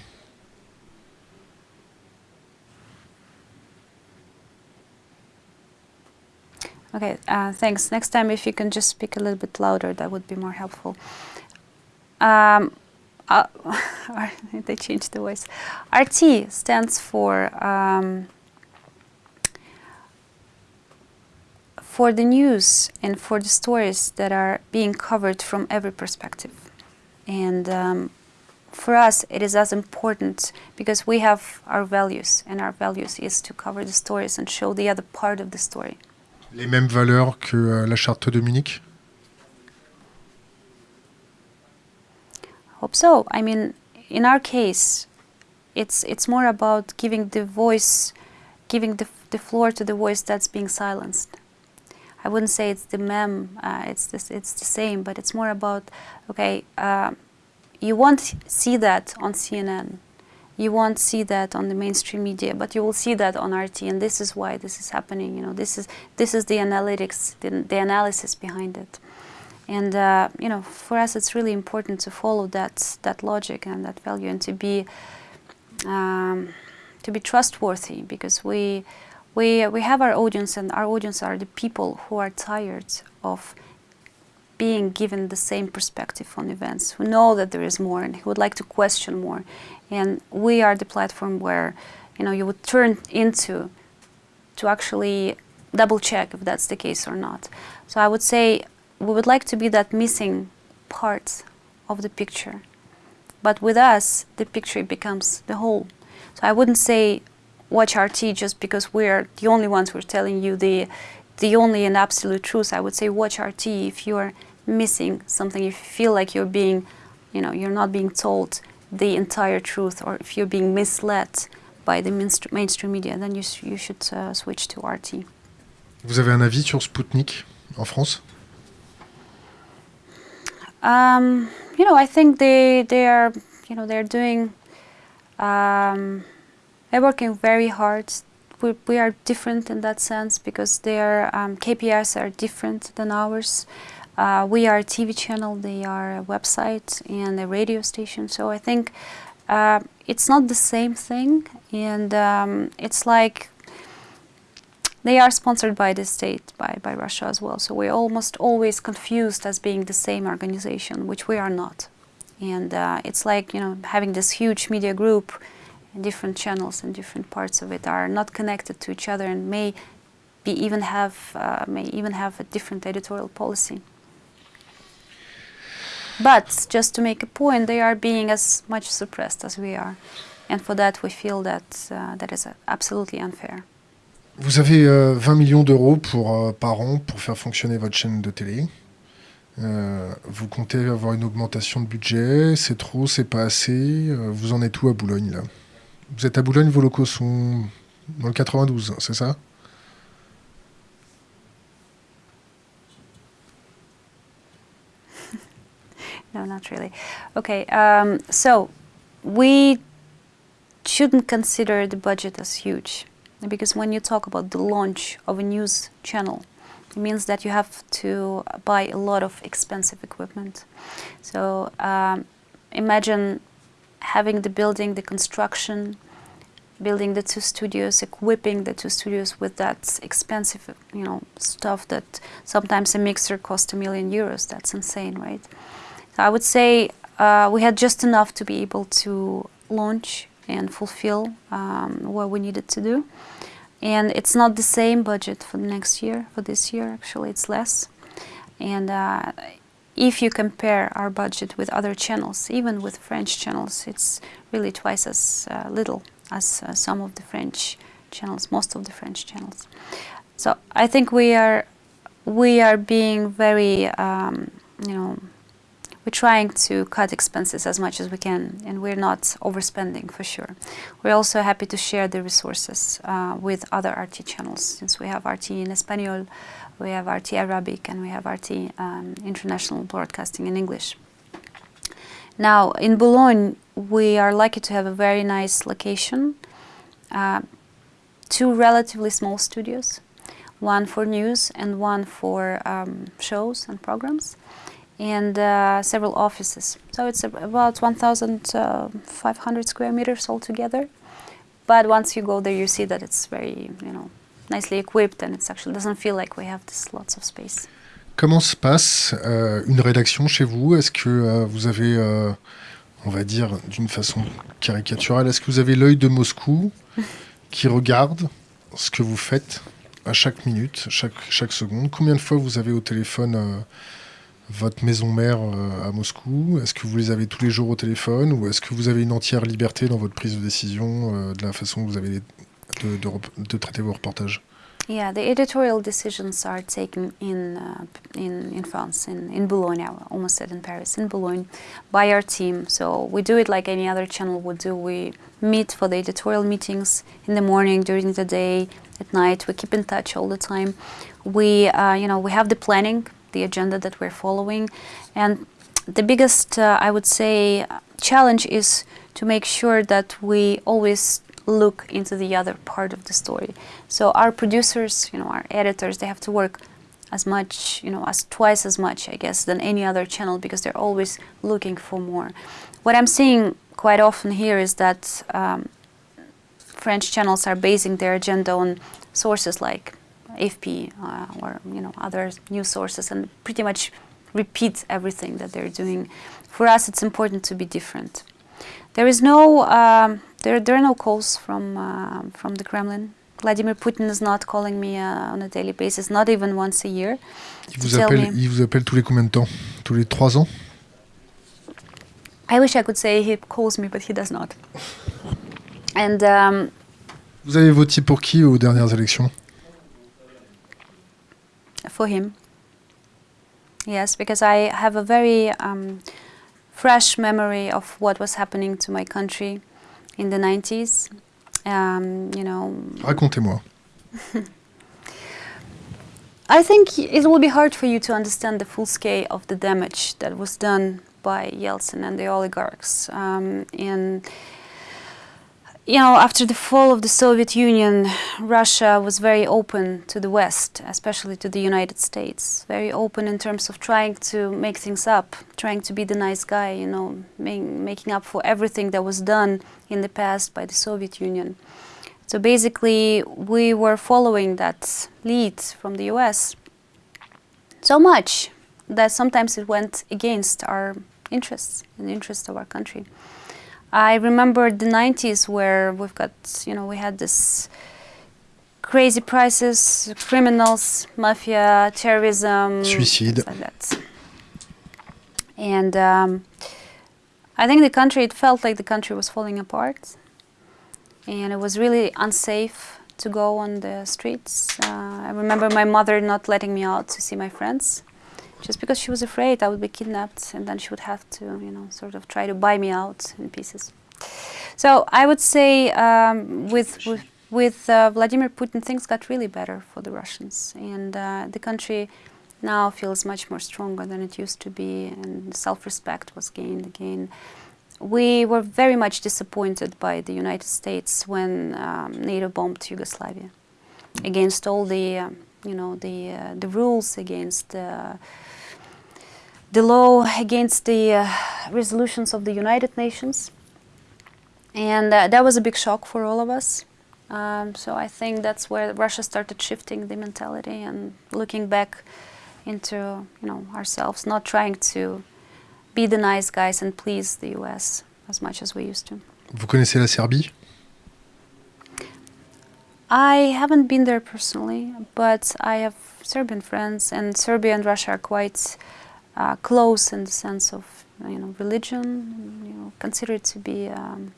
Okay, uh, thanks. Next time, if you can just speak a little bit louder, that would be more helpful. Um, uh, they changed the voice. RT stands for um, for the news and for the stories that are being covered from every perspective. And um, for us, it is as important because we have our values, and our values is to cover the stories and show the other part of the story. Les mêmes valeurs que euh, la charte de Munich hope so. I mean, in our case, it's it's more about giving the voice, giving the, the floor to the voice that's being silenced. I wouldn't say it's the mem, uh, it's this, it's the same, but it's more about okay, uh, you won't see that on CNN, you won't see that on the mainstream media, but you will see that on RT, and this is why this is happening. You know, this is this is the analytics, the, the analysis behind it. And uh, you know, for us, it's really important to follow that that logic and that value, and to be um, to be trustworthy, because we we we have our audience, and our audience are the people who are tired of being given the same perspective on events, who know that there is more, and who would like to question more. And we are the platform where you know you would turn into to actually double check if that's the case or not. So I would say we would like to be that missing part of the picture. But with us, the picture becomes the whole. So I wouldn't say watch RT just because we're the only ones who are telling you the, the only and absolute truth. I would say watch RT if you're missing something, if you feel like you're being, you know, you're not being told the entire truth, or if you're being misled by the mainstream media, then you, you should uh, switch to RT. Vous avez un avis sur Sputnik en France Um, you know, I think they they are you know they're doing um, they're working very hard. We, we are different in that sense because their um, KPIs are different than ours. Uh, we are a TV channel, they are a website and a radio station. So I think uh, it's not the same thing, and um, it's like they are sponsored by the state, by, by Russia as well. So we're almost always confused as being the same organization, which we are not. And uh, it's like, you know, having this huge media group, different channels and different parts of it are not connected to each other and may be even have, uh, may even have a different editorial policy. But just to make a point, they are being as much suppressed as we are. And for that, we feel that uh, that is absolutely unfair. Vous avez 20 euh, millions d'euros euh, par an pour faire fonctionner votre chaîne de télé. Euh, vous comptez avoir une augmentation de budget, c'est trop, c'est pas assez. vous en êtes où à Boulogne là? Vous êtes à Boulogne, vos locaux sont dans le 92, c'est ça No, not really. Okay, um, so we shouldn't consider the budget as huge. because when you talk about the launch of a news channel, it means that you have to buy a lot of expensive equipment. So um, imagine having the building, the construction, building the two studios, equipping the two studios with that expensive, you know, stuff that sometimes a mixer costs a million euros. That's insane, right? So I would say uh, we had just enough to be able to launch and fulfill um, what we needed to do. And it's not the same budget for the next year, for this year actually it's less. And uh, if you compare our budget with other channels, even with French channels, it's really twice as uh, little as uh, some of the French channels, most of the French channels. So I think we are we are being very, um, you know, we're trying to cut expenses as much as we can, and we're not overspending for sure. We're also happy to share the resources uh, with other RT channels, since we have RT in Espanol, we have RT Arabic, and we have RT um, International Broadcasting in English. Now, in Boulogne, we are lucky to have a very nice location, uh, two relatively small studios, one for news and one for um, shows and programs, and uh, several offices. So it's about 1,500 square meters altogether. But once you go there, you see that it's very, you know, nicely equipped, and it actually doesn't feel like we have this lots of space. Comment se passe euh, une rédaction chez vous? Est-ce que euh, vous avez, euh, on va dire d'une façon caricaturale, est-ce que vous avez l'œil de Moscou qui regarde ce que vous faites à chaque minute, chaque, chaque seconde? Combien de fois vous avez au téléphone votre maison mère à Moscou? Est-ce que vous les avez tous les jours au téléphone ou est-ce que vous avez une entière liberté dans votre prise de décision, de la façon que vous avez de, de, de traiter vos reportages Yeah, the editorial decisions are taken in uh, in in France, in in Boulogne. I almost said in Paris, in Boulogne, by our team. So we do it like any other channel would do. We meet for the editorial meetings in the morning, during the day, at night. We keep in touch all the time. We, uh, you know, we have the planning, the agenda that we're following, and the biggest, uh, I would say, challenge is to make sure that we always look into the other part of the story. So our producers, you know, our editors, they have to work as much, you know, as twice as much, I guess, than any other channel because they're always looking for more. What I'm seeing quite often here is that um, French channels are basing their agenda on sources like AFP uh, or you know other news sources and pretty much repeat everything that they're doing. For us, it's important to be different. There is no um, there, there are no calls from, uh, from the Kremlin. Vladimir Putin is not calling me uh, on a daily basis, not even once a year. Il vous, appelle, il vous appelle tous les combien de temps Tous les trois ans I wish I could say he calls me, but he does not. And um, vous avez voté pour qui aux dernières élections For him. Yes, because I have a very um, fresh memory of what was happening to my country in the 90s. Um, you know. Racontez-moi. I think it will be hard for you to understand the full scale of the damage that was done by Yeltsin and the oligarchs. Um, and you know, after the fall of the Soviet Union, Russia was very open to the West, especially to the United States. Very open in terms of trying to make things up, trying to be the nice guy, you know, making up for everything that was done in the past by the Soviet Union. So basically, we were following that lead from the US so much that sometimes it went against our interests and the interests of our country. I remember the 90s where we've got, you know, we had this crazy prices, criminals, mafia, terrorism, suicide, like that. And um, I think the country, it felt like the country was falling apart, and it was really unsafe to go on the streets. Uh, I remember my mother not letting me out to see my friends just because she was afraid I would be kidnapped and then she would have to, you know, sort of try to buy me out in pieces. So I would say um, with, with, with uh, Vladimir Putin, things got really better for the Russians. And uh, the country now feels much more stronger than it used to be, and self-respect was gained again. We were very much disappointed by the United States when um, NATO bombed Yugoslavia against all the, uh, you know, the, uh, the rules, against uh, the law against the uh, resolutions of the United Nations. And uh, that was a big shock for all of us. Um, so I think that's where Russia started shifting the mentality and looking back into you know ourselves, not trying to be the nice guys and please the US as much as we used to. Vous connaissez la Serbie? I haven't been there personally, but I have Serbian friends, and Serbia and Russia are quite uh, close in the sense of you know religion, you know, considered to be um,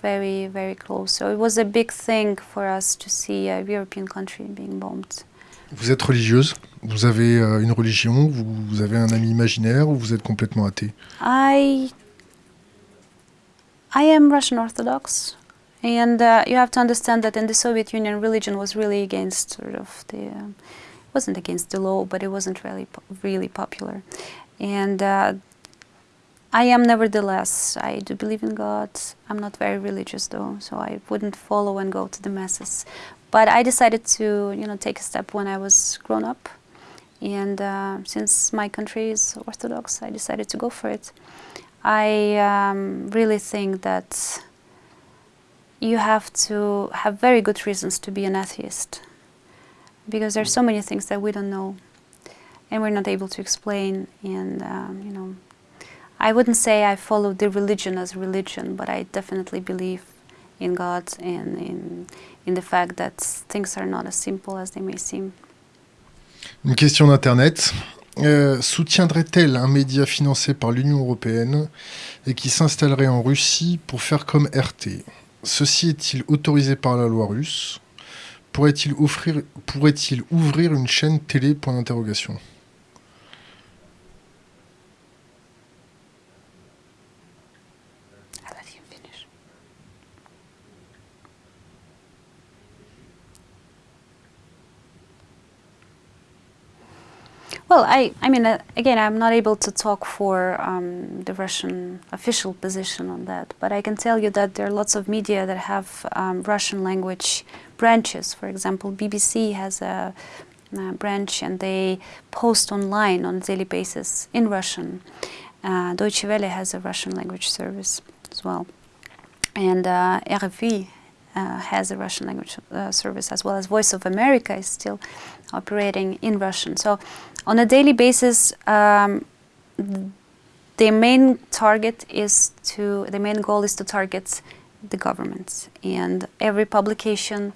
very very close. So it was a big thing for us to see a European country being bombed. Vous êtes religieuse? Vous avez euh, une religion? Vous, vous avez un ami imaginaire ou vous êtes complètement athée? I I am Russian Orthodox, and uh, you have to understand that in the Soviet Union, religion was really against sort of the uh, wasn't against the law, but it wasn't really really popular, and. Uh, I am nevertheless. I do believe in God. I'm not very religious though, so I wouldn't follow and go to the masses. But I decided to, you know, take a step when I was grown up, and uh, since my country is Orthodox, I decided to go for it. I um, really think that you have to have very good reasons to be an atheist, because there are so many things that we don't know, and we're not able to explain. And um, you know, I wouldn't say I follow the religion as religion, but I definitely believe in God and in, in the fact that things are not as simple as they may seem. Une question d'Internet. Euh, Soutiendrait-elle un média financé par l'Union européenne et qui s'installerait en Russie pour faire comme RT Ceci est-il autorisé par la loi russe? Pourrait-il ouvrir une chaîne télé? Point d'interrogation. Well, I, I mean, uh, again, I'm not able to talk for um, the Russian official position on that, but I can tell you that there are lots of media that have um, Russian language branches. For example, BBC has a, uh branch and they post online on a daily basis in Russian. Uh, Deutsche Welle has a Russian language service as well. And uh, RFI uh, has a Russian language uh, service as well as Voice of America is still operating in Russian. So, on a daily basis, um, the main target is to the main goal is to target the governments, and every publication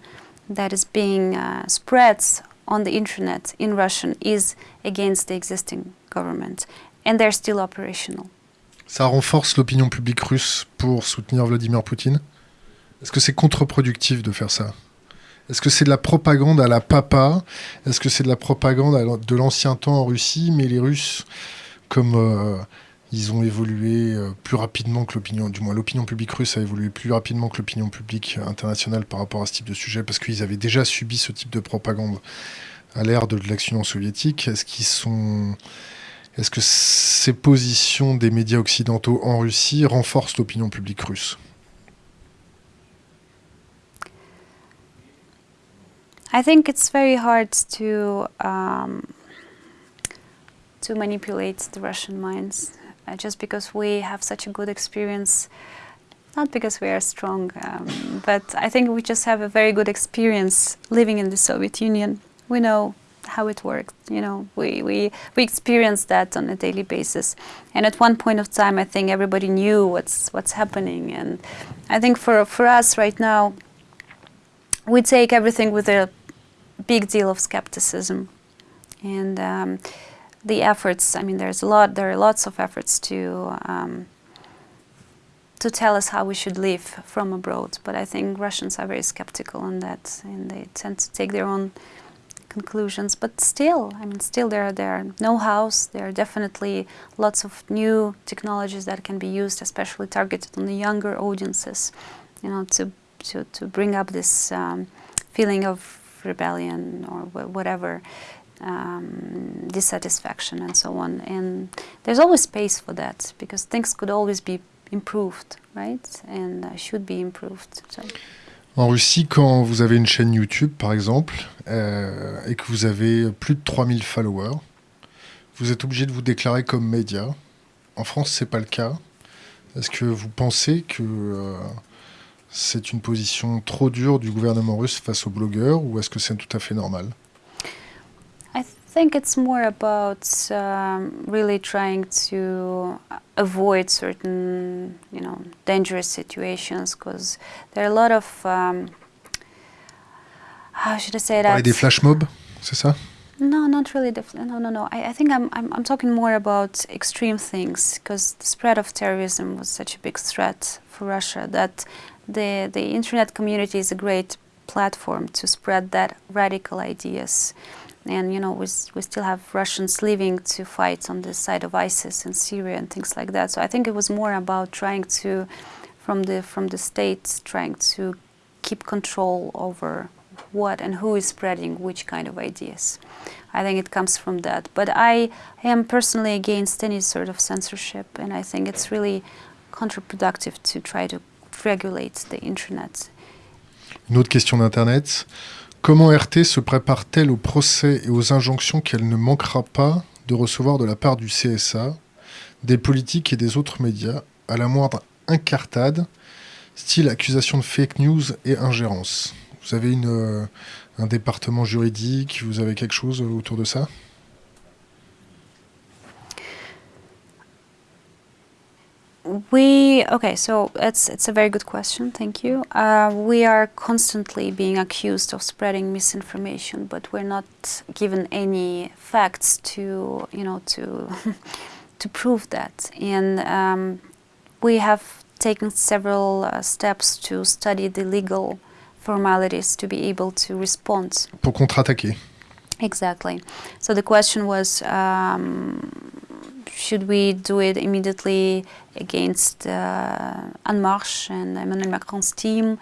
that is being uh, spreads on the internet in Russian is against the existing government, and they're still operational. Ça renforce l'opinion publique russe pour soutenir Vladimir Poutine? Est-ce que c'est contre-productif de faire ça Est-ce que c'est de la propagande à la papa? Est-ce que c'est de la propagande de l'ancien temps en Russie? Mais les Russes, comme euh, ils ont évolué euh, plus rapidement que l'opinion, du moins l'opinion publique russe a évolué plus rapidement que l'opinion publique internationale par rapport à ce type de sujet, parce qu'ils avaient déjà subi ce type de propagande à l'ère de l'action soviétique. Est-ce qu'ils sont est-ce que ces positions des médias occidentaux en Russie renforcent l'opinion publique russe? I think it's very hard to um, to manipulate the Russian minds, uh, just because we have such a good experience. Not because we are strong, um, but I think we just have a very good experience living in the Soviet Union. We know how it worked. You know, we we we experienced that on a daily basis. And at one point of time, I think everybody knew what's what's happening. And I think for for us right now, we take everything with a big deal of skepticism. And um, the efforts i mean there's a lot there are lots of efforts to um, to tell us how we should live from abroad. But i think russians are very skeptical on that and they tend to take their own conclusions. But still i mean still there are there are know-hows. There are definitely lots of new technologies that can be used especially targeted on the younger audiences you know to to, to bring up this um, feeling of rebellion or wh- whatever um, dissatisfaction and so on and there's always space for that because things could always be improved right? And uh, should be improved so En Russie, quand vous avez une chaîne YouTube, par exemple, euh, et que vous avez plus de 3000 followers, vous êtes obligé de vous déclarer comme média. En France, c'est pas le cas. Est-ce que vous pensez que euh, c'est une position trop dure du gouvernement russe face aux blogueurs, ou est-ce que c'est tout à fait normal? I think it's more about um, really trying to avoid certain, you know, dangerous situations because there are a lot of, um, how should I say that? des flash mobs, c'est ça? No, not really. No, no, no. I, I think I'm, I'm, I'm talking more about extreme things because the spread of terrorism was such a big threat for Russia that the, the internet community is a great platform to spread that radical ideas. and you know we, we still have Russians living to fight on the side of ISIS in Syria and things like that. So I think it was more about trying to, from the from the states, trying to keep control over what and who is spreading which kind of ideas. I think it comes from that. But I am personally against any sort of censorship, and I think it's really counterproductive to try to regulate the internet. Une autre question d'Internet. Comment RT se prépare-t-elle au procès et aux injonctions qu'elle ne manquera pas de recevoir de la part du CSA, des politiques et des autres médias, à la moindre incartade, style accusation de fake news et ingérence? Vous avez une, euh, un département juridique, vous avez quelque chose autour de ça? We okay, so it's it's a very good question. Thank you. Uh, we are constantly being accused of spreading misinformation, but we're not given any facts to you know to to prove that. And um, we have taken several uh, steps to study the legal formalities to be able to respond. Pour contre-attaquer. Exactly. So the question was. Um, should we do it immediately against uh, En Marche and Emmanuel Macron's team?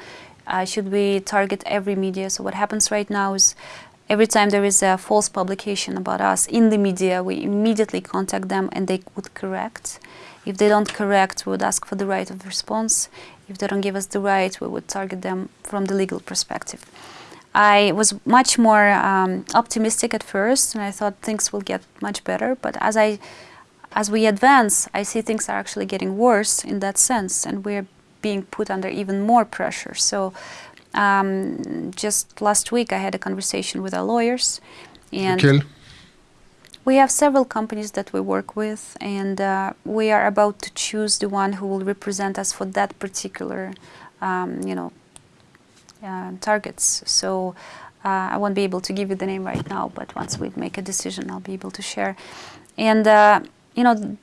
Uh, should we target every media? So what happens right now is every time there is a false publication about us in the media, we immediately contact them and they would correct. If they don't correct, we would ask for the right of response. If they don't give us the right, we would target them from the legal perspective. I was much more um, optimistic at first and I thought things will get much better, but as I as we advance, I see things are actually getting worse in that sense, and we're being put under even more pressure. So, um, just last week, I had a conversation with our lawyers, and we have several companies that we work with, and uh, we are about to choose the one who will represent us for that particular, um, you know, uh, targets. So. Uh, I won't be able to give you the name right now, but once we make a decision, I'll be able to share. And uh, you know,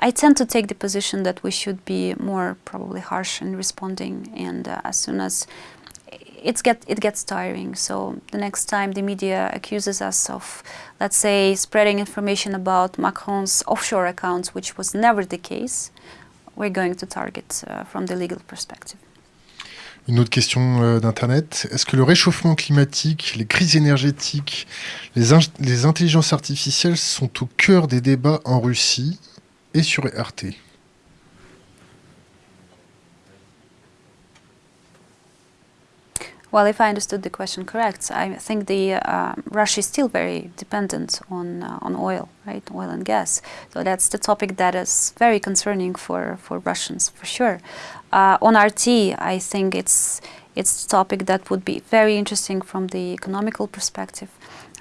I tend to take the position that we should be more probably harsh in responding, and uh, as soon as it's get it gets tiring. So the next time the media accuses us of, let's say, spreading information about Macron's offshore accounts, which was never the case, we're going to target uh, from the legal perspective. Une autre question euh, d'Internet. Est-ce que le réchauffement climatique, les crises énergétiques, les, in les, intelligences artificielles sont au cœur des débats en Russie et sur RT Well, if I understood the question correct, I think the uh, Russia is still very dependent on uh, on oil, right, oil and gas. So that's the topic that is very concerning for for Russians, for sure. Uh, on RT, I think it's it's a topic that would be very interesting from the economical perspective,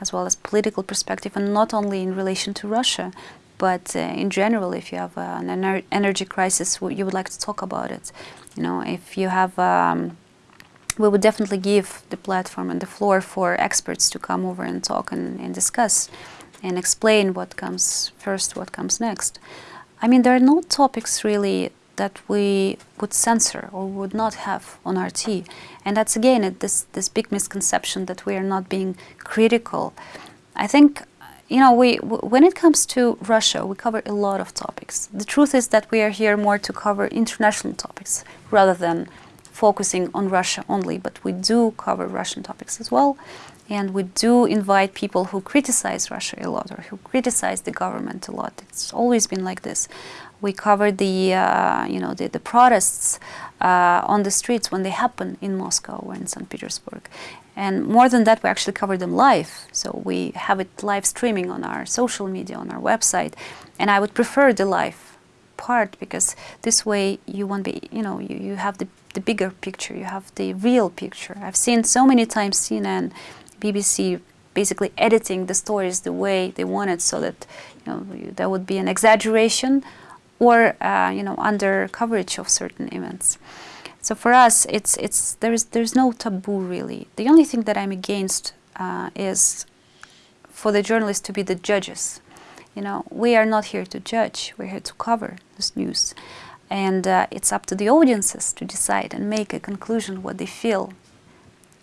as well as political perspective, and not only in relation to Russia, but uh, in general, if you have uh, an ener energy crisis, you would like to talk about it. You know, if you have um, we would definitely give the platform and the floor for experts to come over and talk and, and, discuss and explain what comes first, what comes next. I mean, there are no topics really that we would censor or would not have on RT. And that's again this, this big misconception that we are not being critical. I think, you know, we, when it comes to Russia, we cover a lot of topics. The truth is that we are here more to cover international topics rather than focusing on Russia only, but we do cover Russian topics as well. And we do invite people who criticize Russia a lot or who criticize the government a lot. It's always been like this. We cover the, uh, you know, the, the protests uh, on the streets when they happen in Moscow or in St. Petersburg. And more than that, we actually cover them live. So we have it live streaming on our social media, on our website. And I would prefer the live part because this way you won't be, you know, you, you have the the bigger picture, you have the real picture. I've seen so many times CNN, BBC basically editing the stories the way they wanted so that you know there would be an exaggeration or uh, you know under coverage of certain events. So for us, it's it's there's there's no taboo really. The only thing that I'm against uh, is for the journalists to be the judges. You know, we are not here to judge. We're here to cover this news. And uh, it's up to the audiences to decide and make a conclusion what they feel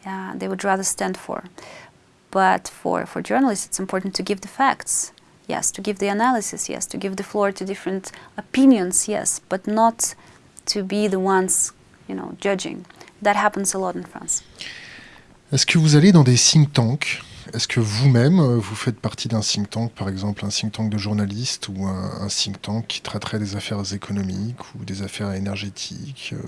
uh, they would rather stand for. But for, for journalists, it's important to give the facts, yes, to give the analysis, yes, to give the floor to different opinions, yes, but not to be the ones, you know, judging. That happens a lot in France. Est-ce que vous allez dans des think tanks? Est-ce que vous-même, euh, vous faites partie d'un think tank, par exemple un think tank de journalistes ou un, un think tank qui traiterait des affaires économiques ou des affaires énergétiques euh,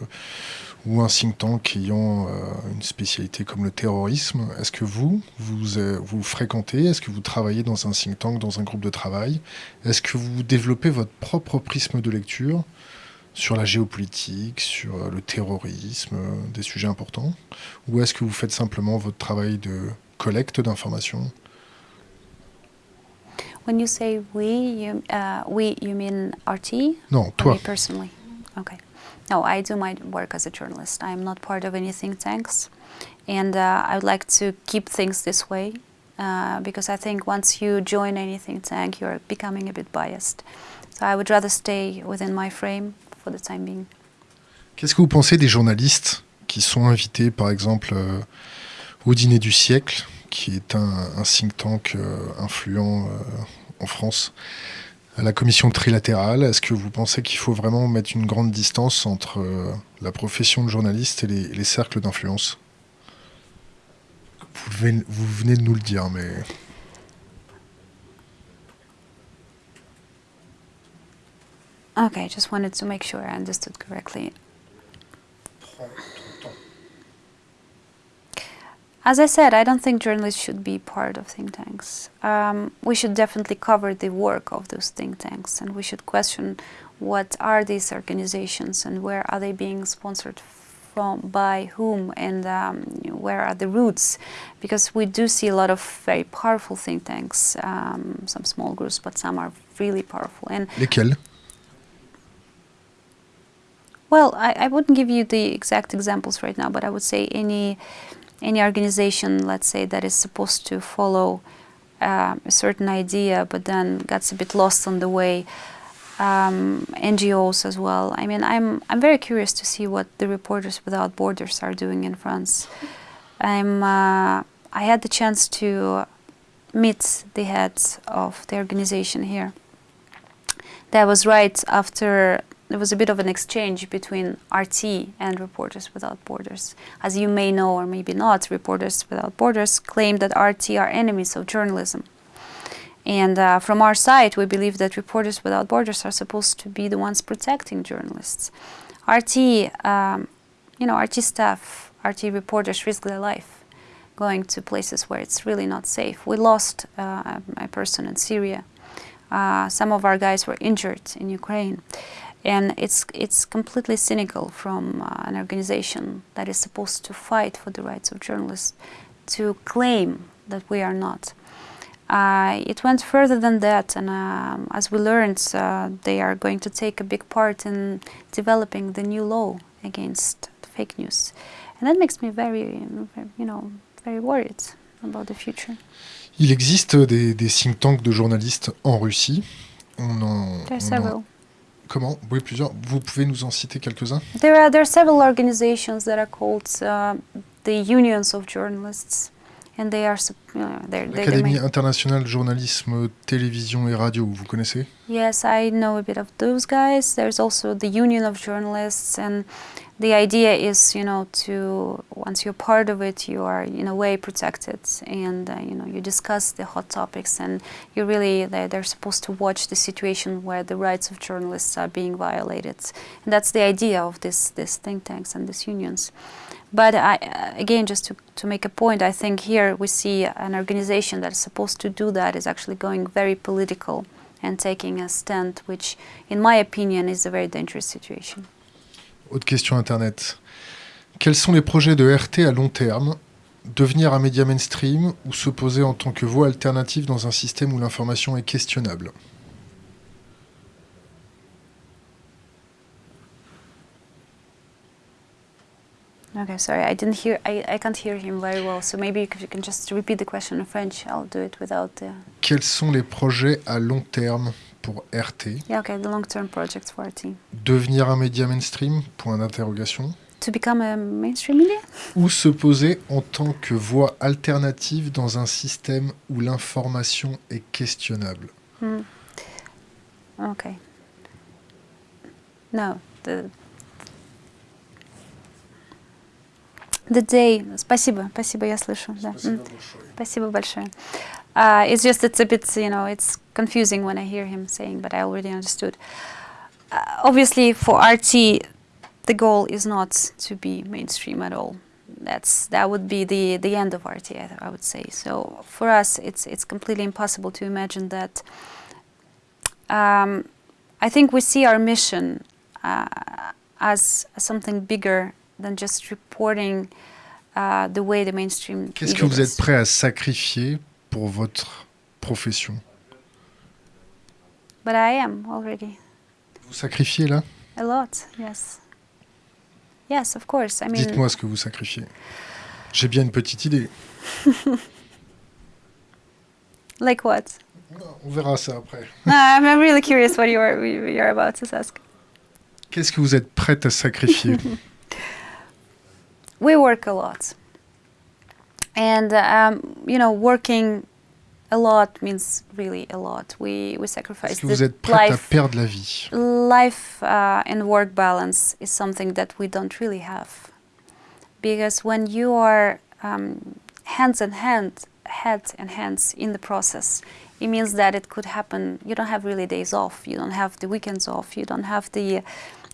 ou un think tank ayant euh, une spécialité comme le terrorisme Est-ce que vous, vous, vous fréquentez Est-ce que vous travaillez dans un think tank, dans un groupe de travail? Est-ce que vous développez votre propre prisme de lecture sur la géopolitique, sur euh, le terrorisme, euh, des sujets importants? Ou est-ce que vous faites simplement votre travail de collecte d'informations? When you say we, you, uh, we, you mean RT? Non, toi. me personally? Okay. No, I do my work as a journalist. I'm not part of any think tanks. And uh, I would like to keep things this way uh, because I think once you join any think tank, you're becoming a bit biased. So I would rather stay within my frame for the time being. Qu'est-ce que vous pensez des journalistes qui sont invités, par exemple, euh, au dîner du siècle, qui est un, un think tank euh, influent euh, en France, à la commission trilatérale. Est-ce que vous pensez qu'il faut vraiment mettre une grande distance entre euh, la profession de journaliste et les, les cercles d'influence? Vous, venez- vous venez de nous le dire, mais Okay, just wanted to make sure I understood correctly. As I said, I don't think journalists should be part of think tanks. Um, we should definitely cover the work of those think tanks, and we should question what are these organizations and where are they being sponsored from, by whom, and um, where are the roots? Because we do see a lot of very powerful think tanks, um, some small groups, but some are really powerful. And lesquels Well, I, I wouldn't give you the exact examples right now, but I would say any any organization, let's say, that is supposed to follow um, a certain idea, but then gets a bit lost on the way. Um, NGOs as well. I mean, I'm I'm very curious to see what the Reporters Without Borders are doing in France. I'm uh, I had the chance to meet the heads of the organization here. That was right after there was a bit of an exchange between RT and Reporters Without Borders. As you may know or maybe not, Reporters Without Borders claim that RT are enemies of journalism. And uh, from our side, we believe that Reporters Without Borders are supposed to be the ones protecting journalists. RT, um, you know, RT staff, RT reporters risk their life going to places where it's really not safe. We lost uh, a person in Syria. Uh, some of our guys were injured in Ukraine. And it's, it's completely cynical from uh, an organization that is supposed to fight for the rights of journalists to claim that we are not. Uh, it went further than that, and um, as we learned, uh, they are going to take a big part in developing the new law against fake news, and that makes me very, you know, very worried about the future. Il existe des, des think tanks de journalistes en Russie. On en, There are on en- several. Comment? Vous pouvez nous en citer quelques-uns? There are there are several organizations that are called uh, the unions of journalists, and they are you know, they're, they're the L'Académie main- internationale journalisme, télévision et radio, vous connaissez Yes, I know a bit of those guys. There's also the Union of Journalists, and the idea is, you know, to once you're part of it, you are in a way protected, and uh, you know, you discuss the hot topics, and you really they're, they're supposed to watch the situation where the rights of journalists are being violated, and that's the idea of this this think tanks and these unions. But I, uh, again, just to, to make a point, I think here we see an organization that is supposed to do that is actually going very political and taking a stand, which, in my opinion, is a very dangerous situation. Autre question Internet. Quels sont les projets de RT à long terme Devenir un média mainstream ou se poser en tant que voix alternative dans un système où l'information est questionnable? Okay, sorry, I didn't hear. I, I can't hear him very well. So maybe if you can just repeat the question in French, I'll do it without the. Quels sont les projets à long terme pour RT Yeah, okay, the long-term projects for team. Devenir un média mainstream? Point d'interrogation. to become a mainstream media? Où se poser en tant que voie alternative dans un système où l'information est questionnable? Hmm. Okay. No, the the day. Спасибо, спасибо, я слышу. Да. М. Спасибо большое. Uh, it's just it's a bit you know it's confusing when I hear him saying, but I already understood. Uh, obviously, for RT, the goal is not to be mainstream at all. That's that would be the the end of RT, I, I would say. So for us, it's it's completely impossible to imagine that. Um, I think we see our mission uh, as something bigger than just reporting uh, the way the mainstream. Qu'est-ce que vous êtes prêt à sacrifier pour votre profession? But I am already Vous sacrifiez là? A lot. Yes. Yes, of course. I mean, Dites-moi ce que vous sacrifiez. J'ai bien une petite idée. like what? On verra ça après. no, I'm, really curious what you're you're about to ask. Qu'est-ce que vous êtes prête à sacrifier? We work a lot, and um, you know, working a lot means really a lot. We we sacrifice que vous êtes prête à life. perdre la vie? life uh, and work balance is something that we don't really have. Because when you are um, hands in hand head and hands in the process it means that it could happen. You don't have really days off. You don't have the weekends off. You don't have the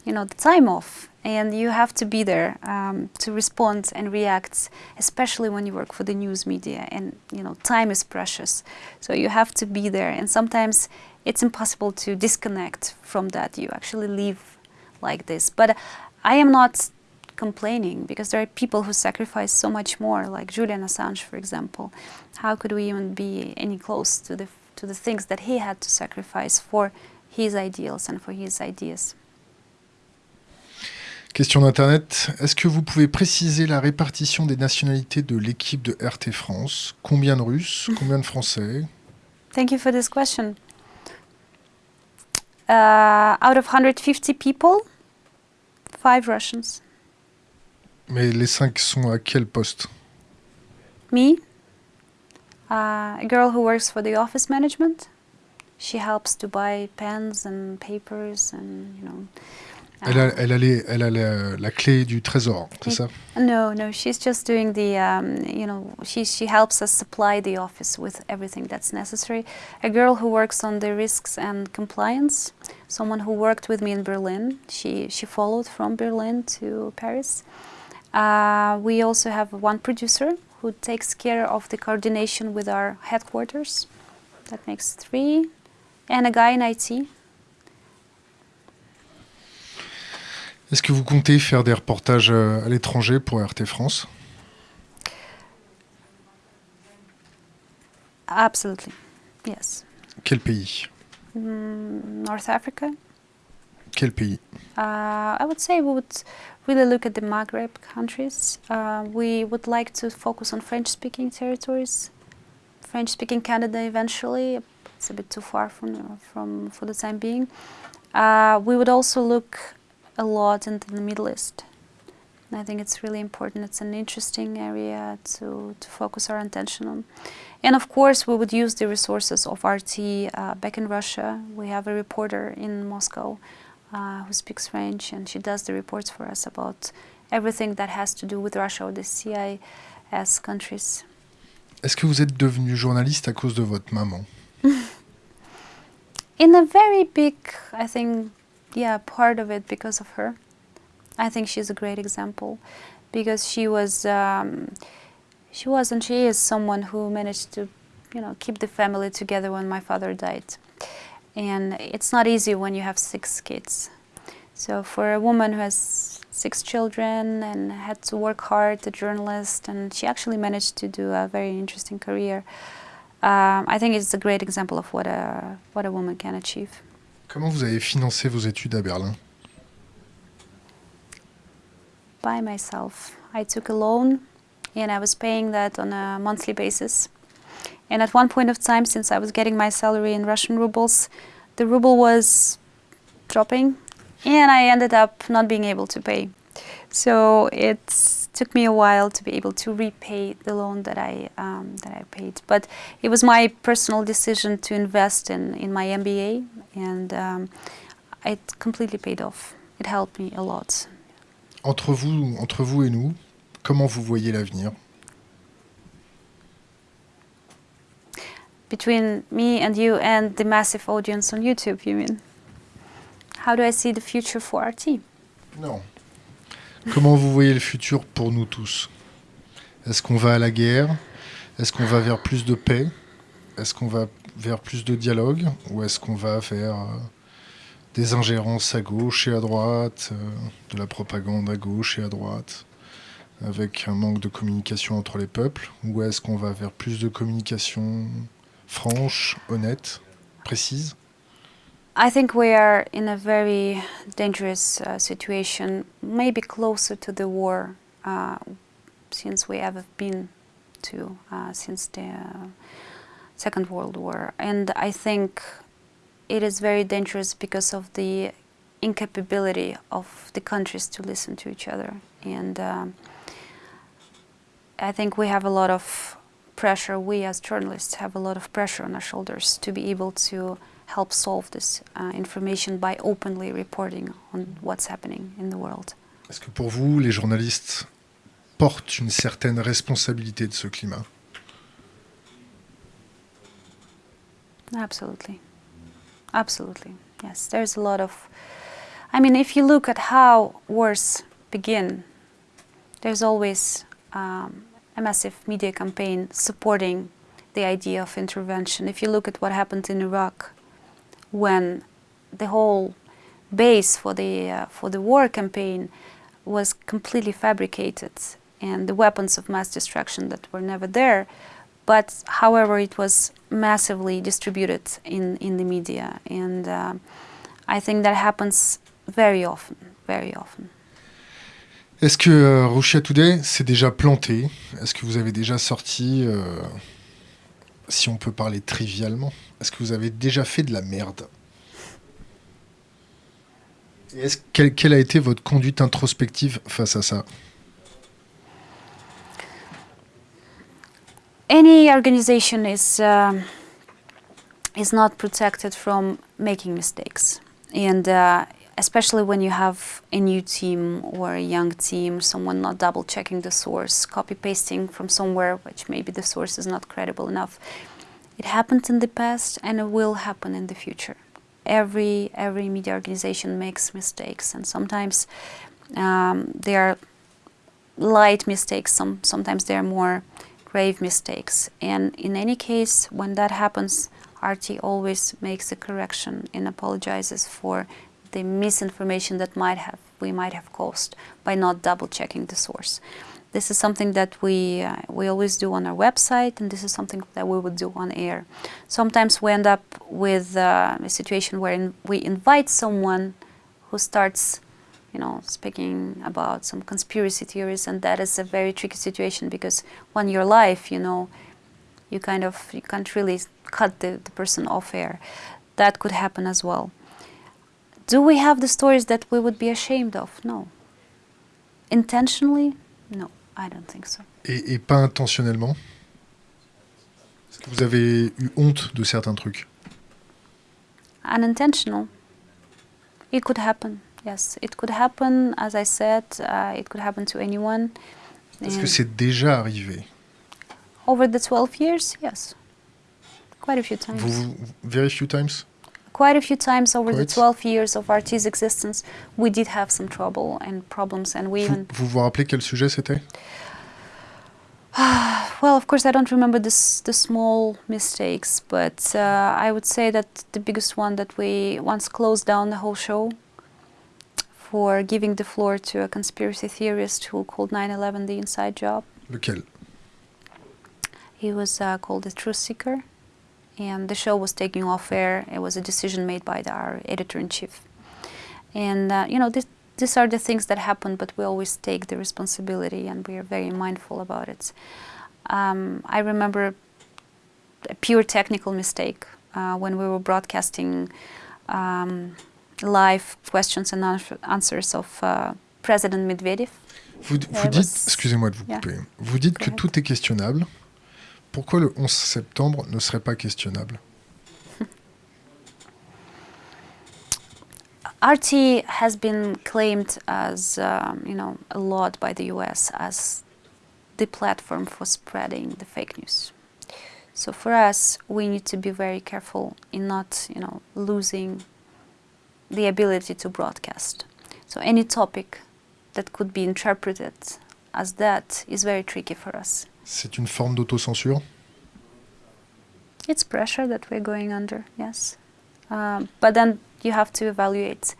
you know the time off and you have to be there um, to respond and react especially when you work for the news media and you know time is precious. So you have to be there and sometimes it's impossible to disconnect from that. You actually live like this. But i am not complaining because there are people who sacrifice so much more like julian assange for example. How could we even be any close to the to the things that he had to sacrifice for his ideals and for his ideas Question d'Internet. Est-ce que vous pouvez préciser la répartition des nationalités de l'équipe de RT France? Combien de Russes Combien de Français? Thank you for this question. Uh, out of 150 people, five Russians. Mais les cinq sont à quel poste? Me, uh, a girl who works for the office management. She helps to buy pens and papers and you know. Elle a, elle a, les- elle a la, la clé du trésor, c'est ça No, no, she's just doing the, um, you know, she, she helps us supply the office with everything that's necessary. A girl who works on the risks and compliance, someone who worked with me in Berlin. She, she followed from Berlin to Paris. Uh, we also have one producer who takes care of the coordination with our headquarters. That makes three. And a guy in IT. Est-ce que vous comptez faire des reportages euh, à l'étranger pour RT France? Absolutely. Yes. Quel pays? Mm, North Africa. Quel pays? Uh, I would say we would really look at the Maghreb countries. Uh, we would like to focus on French-speaking territories, French-speaking Canada eventually. It's a bit too far from, from for the time being. Uh, we would also look a lot into the Middle East. And I think it's really important. It's an interesting area to, to focus our attention on. And of course, we would use the resources of RT uh, back in Russia. We have a reporter in Moscow uh, who speaks French, and she does the reports for us about everything that has to do with Russia or the CIS countries. Est-ce que vous êtes devenu journaliste à cause de votre maman In a very big, I think, yeah, part of it because of her. I think she's a great example because she was, um, she was and she is someone who managed to, you know, keep the family together when my father died. And it's not easy when you have six kids. So for a woman who has six children and had to work hard, a journalist, and she actually managed to do a very interesting career. Um, I think it's a great example of what a what a woman can achieve. Comment vous avez financé vos études à Berlin By myself, I took a loan, and I was paying that on a monthly basis. And at one point of time, since I was getting my salary in Russian rubles, the ruble was dropping, and I ended up not being able to pay. So it took me a while to be able to repay the loan that I um, that I paid. But it was my personal decision to invest in in my MBA, and um, it completely paid off. It helped me a lot. Entre vous, entre vous et nous, comment vous voyez l'avenir Between me and you and the massive audience on YouTube, you mean? How do I see the future for RT? Non. Comment vous voyez le futur pour nous tous? Est-ce qu'on va à la guerre? Est-ce qu'on va vers plus de paix? Est-ce qu'on va vers plus de dialogue? Ou est-ce qu'on va vers euh, des ingérences à gauche et à droite, euh, de la propagande à gauche et à droite, avec un manque de communication entre les peuples? Ou est-ce qu'on va vers plus de communication franche, honnête, précise? I think we are in a very dangerous uh, situation, maybe closer to the war uh, since we have been to, uh, since the uh, Second World War. And I think it is very dangerous because of the incapability of the countries to listen to each other. And um, I think we have a lot of pressure, we as journalists have a lot of pressure on our shoulders to be able to help solve this uh, information by openly reporting on what's happening in the world. Est-ce que pour vous, les journalistes portent une certaine responsabilité de ce climat Absolutely. Absolutely. Yes, there's a lot of. I mean, if you look at how wars begin, there's always um, a massive media campaign supporting the idea of intervention. If you look at what happened in Iraq, when the whole base for the uh, for the war campaign was completely fabricated, and the weapons of mass destruction that were never there, but however, it was massively distributed in, in the media. And uh, I think that happens very often, very often. Est-ce que euh, Russia Today s'est déjà planté Est-ce que vous avez déjà sorti, euh, si on peut parler trivialement, est-ce que vous avez déjà fait de la merde? Est-ce, quelle, quelle a été votre conduite introspective face à ça? Any organization is uh, is not protected from making mistakes, and uh, especially when you have a new team or a young team, someone not double checking the source, copy pasting from somewhere which maybe the source is not credible enough. It happened in the past and it will happen in the future. Every every media organization makes mistakes, and sometimes um, they are light mistakes. Some sometimes they are more grave mistakes. And in any case, when that happens, RT always makes a correction and apologizes for the misinformation that might have we might have caused by not double checking the source. This is something that we uh, we always do on our website, and this is something that we would do on air. Sometimes we end up with uh, a situation where we invite someone who starts you know, speaking about some conspiracy theories, and that is a very tricky situation because when you're live, you know, you kind of you can't really cut the, the person off air. That could happen as well. Do we have the stories that we would be ashamed of? No. Intentionally? No, I don't think so. Et, et pas intentionnellement? Est-ce que vous avez eu honte de certains trucs? Unintentional. It could happen. Yes, it could happen, as I said, uh, it could happen to anyone. Est-ce que c'est déjà arrivé? Over the 12 years, yes. Quite a few times. Vous, very few times? Quite a few times over the 12 years of RT's existence, we did have some trouble and problems, and we vous, even. vous vous rappelez quel sujet c'était Well, of course, I don't remember this, the small mistakes, but uh, I would say that the biggest one that we once closed down the whole show for giving the floor to a conspiracy theorist who called 9/11 the inside job. Lequel He was uh, called the truth seeker, and the show was taking off air. It was a decision made by the, our editor in chief, and uh, you know this, these are the things that happen, but we always take the responsibility, and we are very mindful about it. Um, I remember a pure technical mistake uh, when we were broadcasting um, live questions and answers of uh, President Medvedev. Vous, Yeah, vous it dites, excusez-moi de vous Yeah. couper, vous dites Go que ahead. tout est questionnable. Pourquoi le 11 septembre ne serait pas questionnable RT has been claimed as, um, you know, a lot by the US as the platform for spreading the fake news. So for us, we need to be very careful in not, you know, losing the ability to broadcast. So any topic that could be interpreted as that is very tricky for us. C'est une forme d'autocensure? It's pressure that we're going under, yes. Um, but then you have to evaluate.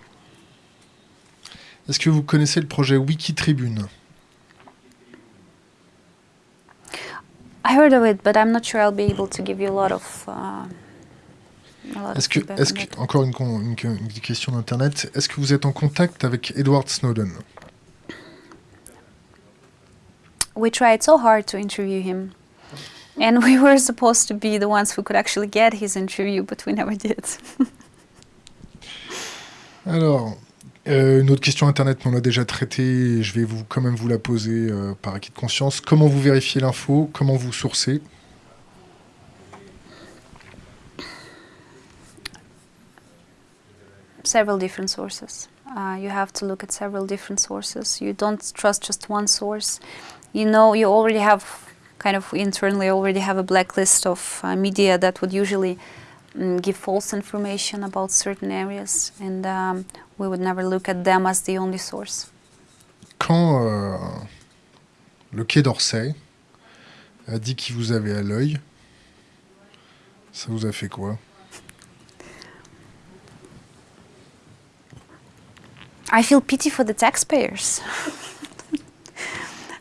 Est-ce que vous connaissez le projet Wikitribune? I heard of it, but I'm not sure I'll be able to give you a lot of. Uh, Est-ce que, on que, encore une, une- une question d'internet, est-ce que vous êtes en contact avec Edward Snowden? We tried so hard to interview him, and we were supposed to be the ones who could actually get his interview, but we never did. Alors, euh, une autre question internet, mais on l'a déjà traitée, je vais vous, quand même vous la poser euh, par acquis de conscience. Comment vous vérifiez l'info? Comment vous sourcez? Several different sources. Uh, you have to look at several different sources. You don't trust just one source. You know, you already have kind of internally already have a blacklist of uh, media that would usually mm, give false information about certain areas, and um, we would never look at them as the only source. Quand euh, le Quai d'Orsay a dit qu'il vous avait à l'œil, ça vous a fait quoi I feel pity for the taxpayers.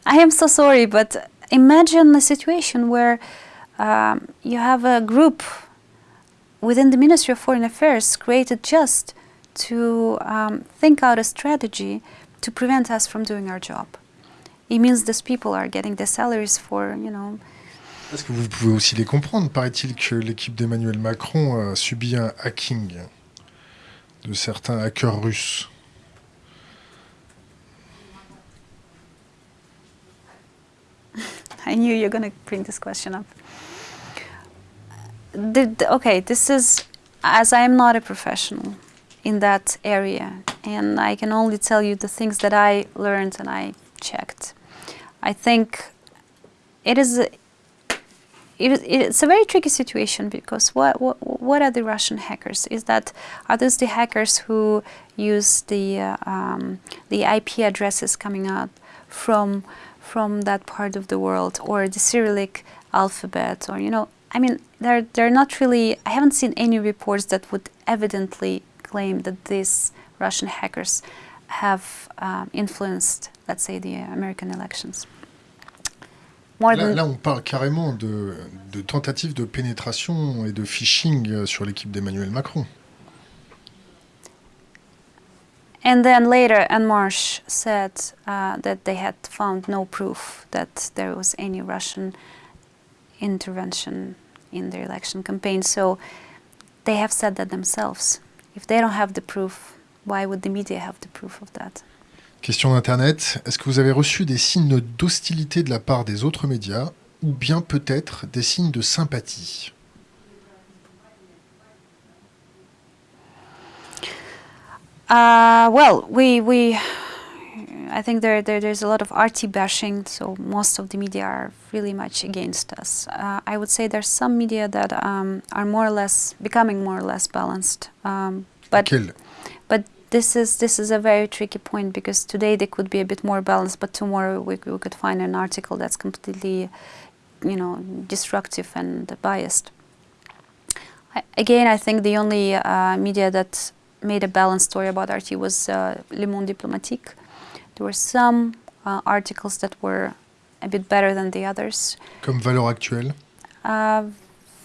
I am so sorry, but imagine a situation where um, you have a group within the Ministry of Foreign Affairs created just to um, think out a strategy to prevent us from doing our job. It means these people are getting their salaries for, you know, Est-ce que vous pouvez aussi les comprendre Paraît-il que l'équipe d'Emmanuel Macron a subi un hacking de certains hackers russes. I knew you're going to bring this question up. The- okay, this is, as I am not a professional in that area, and I can only tell you the things that I learned and I checked. I think it is. A, it's a very tricky situation because what, what what are the Russian hackers? Is that are those the hackers who use the uh, um, the IP addresses coming out from from that part of the world or the Cyrillic alphabet or you know I mean they're they're not really I haven't seen any reports that would evidently claim that these Russian hackers have um, influenced let's say the American elections. More Là, than là, on parle carrément de, de tentatives de pénétration et de phishing euh, sur l'équipe d'Emmanuel Macron. And then later, Anne Marsh said uh, that they had found no proof that there was any Russian intervention in the election campaign. So they have said that themselves. If they don't have the proof, why would the media have the proof of that? Question d'Internet, est-ce que vous avez reçu des signes d'hostilité de la part des autres médias ou bien peut-être des signes de sympathie Uh, well, we we I think there, there there's a lot of RT bashing, so most of the media are really much against us. Uh, I would say there's some media that um, are more or less becoming more or less balanced, um, but Quel but this is this is a very tricky point because today they could be a bit more balanced, but tomorrow we, we could find an article that's completely, you know, destructive and biased. I, again, I think the only uh, media that made a balanced story about RT was uh, Le Monde Diplomatique. There were some uh, articles that were a bit better than the others. Comme Valeurs Actuelles Uh,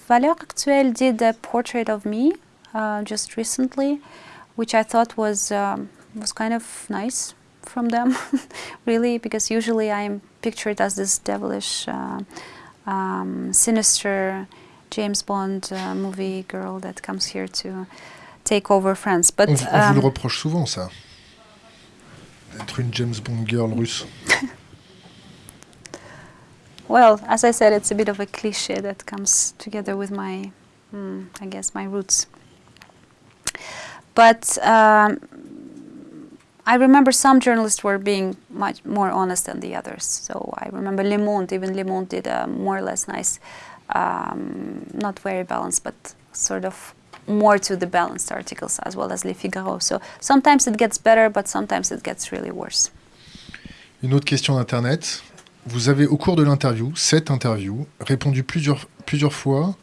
Valeurs Actuelles did a portrait of me uh, just recently, which I thought was um, was kind of nice from them, really, because usually I'm pictured as this devilish, uh, um, sinister James Bond uh, movie girl that comes here to take over France. But on, on vous le um, reproche souvent ça. d'être une James Bond girl russe Well, as I said, it's a bit of a cliche that comes together with my, mm, I guess, my roots. But um, I remember some journalists were being much more honest than the others. So I remember Le Monde, even Le Monde did a more or less nice, um, not very balanced, but sort of more to the balanced articles as well as Le Figaro. So sometimes it gets better, but sometimes it gets really worse. Une autre question d'Internet. Vous avez, au cours de l'interview, cette interview, répondu plusieurs, plusieurs fois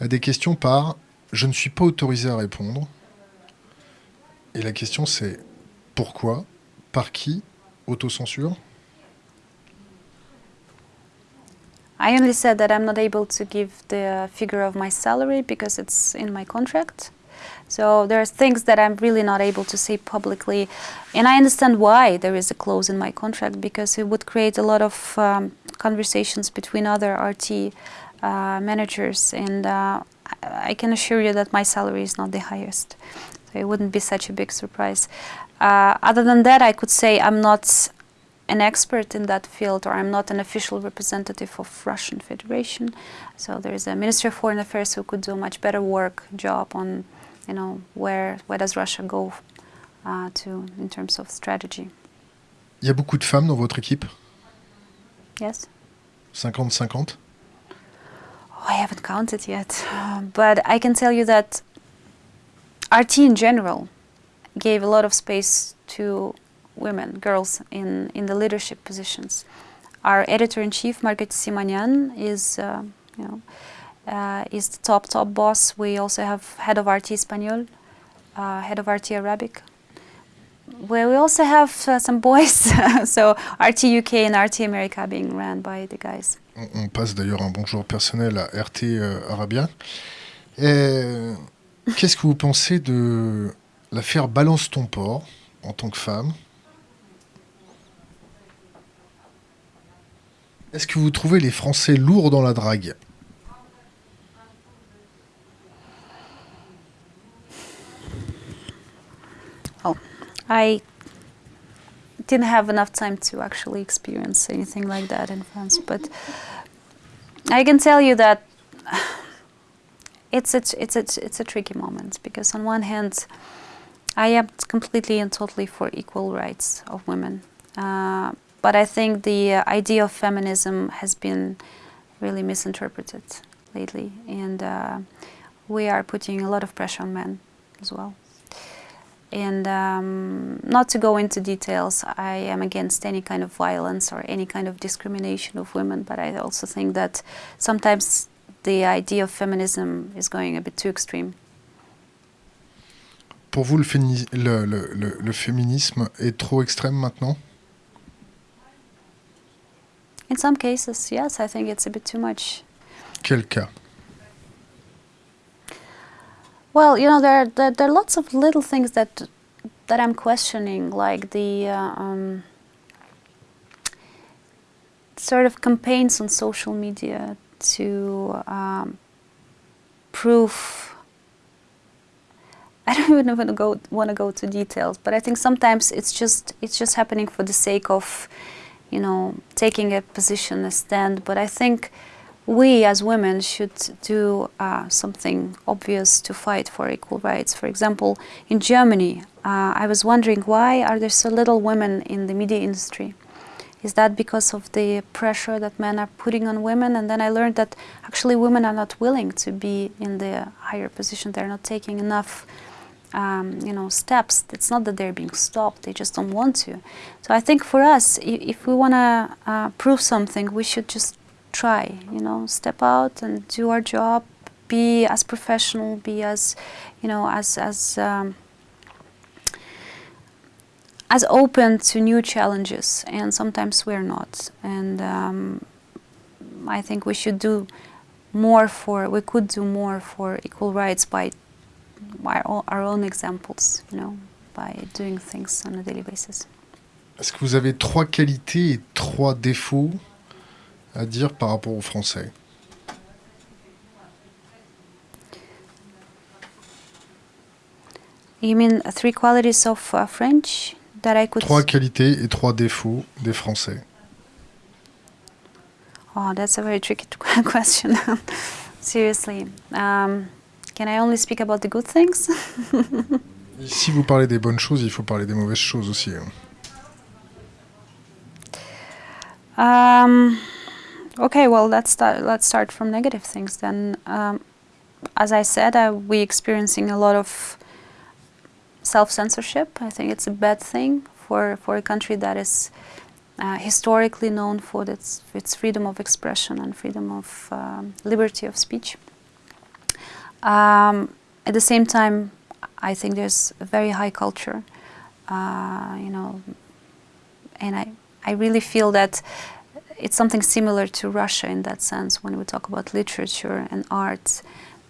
à des questions par « je ne suis pas autorisé à répondre ». Et la question c'est « pourquoi? Par qui? Autocensure? I only said that I'm not able to give the figure of my salary because it's in my contract. So there are things that I'm really not able to say publicly. And I understand why there is a clause in my contract because it would create a lot of um, conversations between other RT uh, managers. And uh, I can assure you that my salary is not the highest. So it wouldn't be such a big surprise. Uh, other than that, I could say I'm not an expert in that field or I'm not an official representative of Russian Federation. So there is a Ministry of Foreign Affairs who could do a much better work job on, you know, where, where does Russia go uh, to in terms of strategy. Il y a beaucoup de femmes dans votre équipe Yes? 50-50 Oh, I haven't counted yet, but I can tell you that RT in general gave a lot of space to women, girls in, in the leadership positions. Our editor-in-chief, Margaret Simonyan, is, uh, you know, uh, is the top, top boss. We also have head of RT Espanol, uh, head of RT Arabic. Well, we also have uh, some boys, so RT UK and RT America being ran by the guys. On, on passe d'ailleurs un bonjour personnel à RT euh, Arabia. Qu'est-ce que vous pensez de l'affaire Balance ton port en tant que femme? Est-ce que vous trouvez les Français lourds dans la drague I didn't have enough time to actually experience anything like that in France, but I can tell you that it's a, it's a, it's a tricky moment because on one hand, I am completely and totally for equal rights of women. Uh, but I think the uh, idea of feminism has been really misinterpreted lately, and uh, we are putting a lot of pressure on men as well. And um, not to go into details, I am against any kind of violence or any kind of discrimination of women, but I also think that sometimes the idea of feminism is going a bit too extreme. Pour vous, le- le- le- le féminisme est trop extrême maintenant In some cases, yes, I think it's a bit too much. Cas Well, you know, there are, there, there are lots of little things that that I'm questioning, like the uh, um, sort of campaigns on social media to um, prove. I don't even want to go want to go to details, but I think sometimes it's just it's just happening for the sake of, you know, taking a position, a stand. But I think we as women should do uh, something obvious to fight for equal rights. For example, in Germany, uh, I was wondering why are there so little women in the media industry? Is that because of the pressure that men are putting on women? And then I learned that actually women are not willing to be in the higher position. They're not taking enough, um, you know, steps. It's not that they're being stopped; they just don't want to. So I think for us, if we want to uh, prove something, we should just try. You know, step out and do our job. Be as professional. Be as, you know, as as. Um, as open to new challenges, and sometimes we're not. And um, I think we should do more for. We could do more for equal rights by o- our own examples. You know, by doing things on a daily basis. Est-ce que vous avez trois qualités et trois défauts à dire par rapport aux Français? You mean three qualities of uh, French that I could. Trois qualités et trois défauts des Français. Oh, that's a very tricky question. Seriously, um, can I only speak about the good things? Si vous parlez des bonnes choses, il faut parler des mauvaises choses aussi. Um, okay, well, let's start. Let's start from negative things then. Um, as I said, uh, we're experiencing a lot of self-censorship. I think it's a bad thing for for a country that is uh, historically known for its its freedom of expression and freedom of um, liberty of speech. Um, at the same time, I think there's a very high culture. Uh, you know, and I, I really feel that it's something similar to Russia in that sense when we talk about literature and art,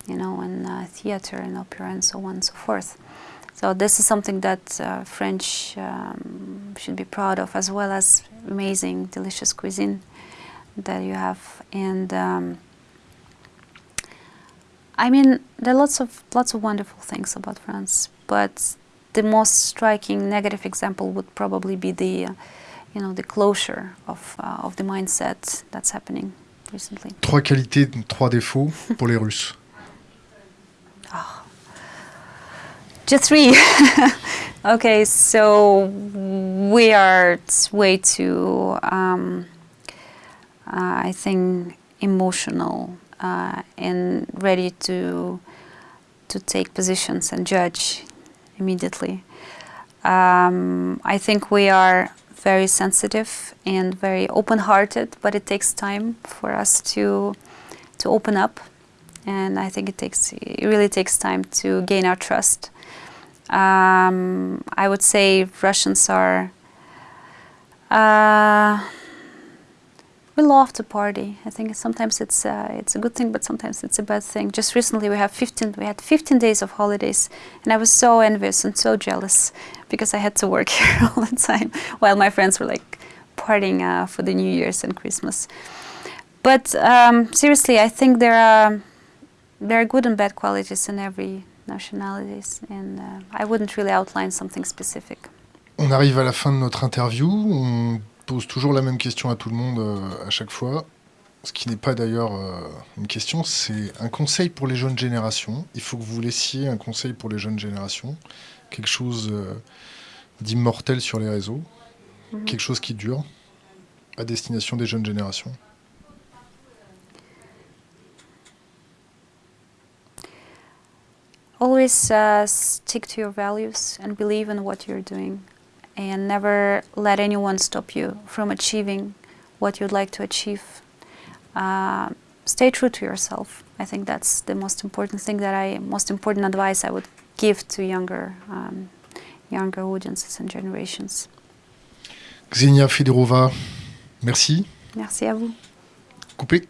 you know, and uh, theater and opera and so on and so forth. So this is something that uh, French um, should be proud of, as well as amazing, delicious cuisine that you have. And um, I mean, there are lots of lots of wonderful things about France, but the most striking negative example would probably be the, uh, you know, the closure of uh, of the mindset that's happening recently. Trois qualités, trois défauts pour les Russes. Just three. okay, so we are way too, um, uh, I think, emotional uh, and ready to to take positions and judge immediately. Um, I think we are very sensitive and very open-hearted, but it takes time for us to to open up, and I think it takes it really takes time to gain our trust. Um, I would say Russians are. Uh, we love to party. I think sometimes it's uh, it's a good thing, but sometimes it's a bad thing. Just recently, we have 15. We had 15 days of holidays, and I was so envious and so jealous because I had to work here all the time, while my friends were like partying uh, for the New Year's and Christmas. But um, seriously, I think there are there are good and bad qualities in every nationalities, and uh, I wouldn't really outline something specific. On arrive à la fin de notre interview. On pose toujours la même question à tout le monde euh, à chaque fois. Ce qui n'est pas d'ailleurs euh, une question, c'est un conseil pour les jeunes générations. Il faut que vous laissiez un conseil pour les jeunes générations. Quelque chose euh, d'immortel sur les réseaux. Quelque chose qui dure à destination des jeunes générations. Always uh, stick to your values and believe in what you're doing, and never let anyone stop you from achieving what you'd like to achieve. Uh, stay true to yourself. I think that's the most important thing that I, most important advice I would give to younger, um, younger audiences and generations. Xenia Fedorova, merci. Merci à vous. Coupé.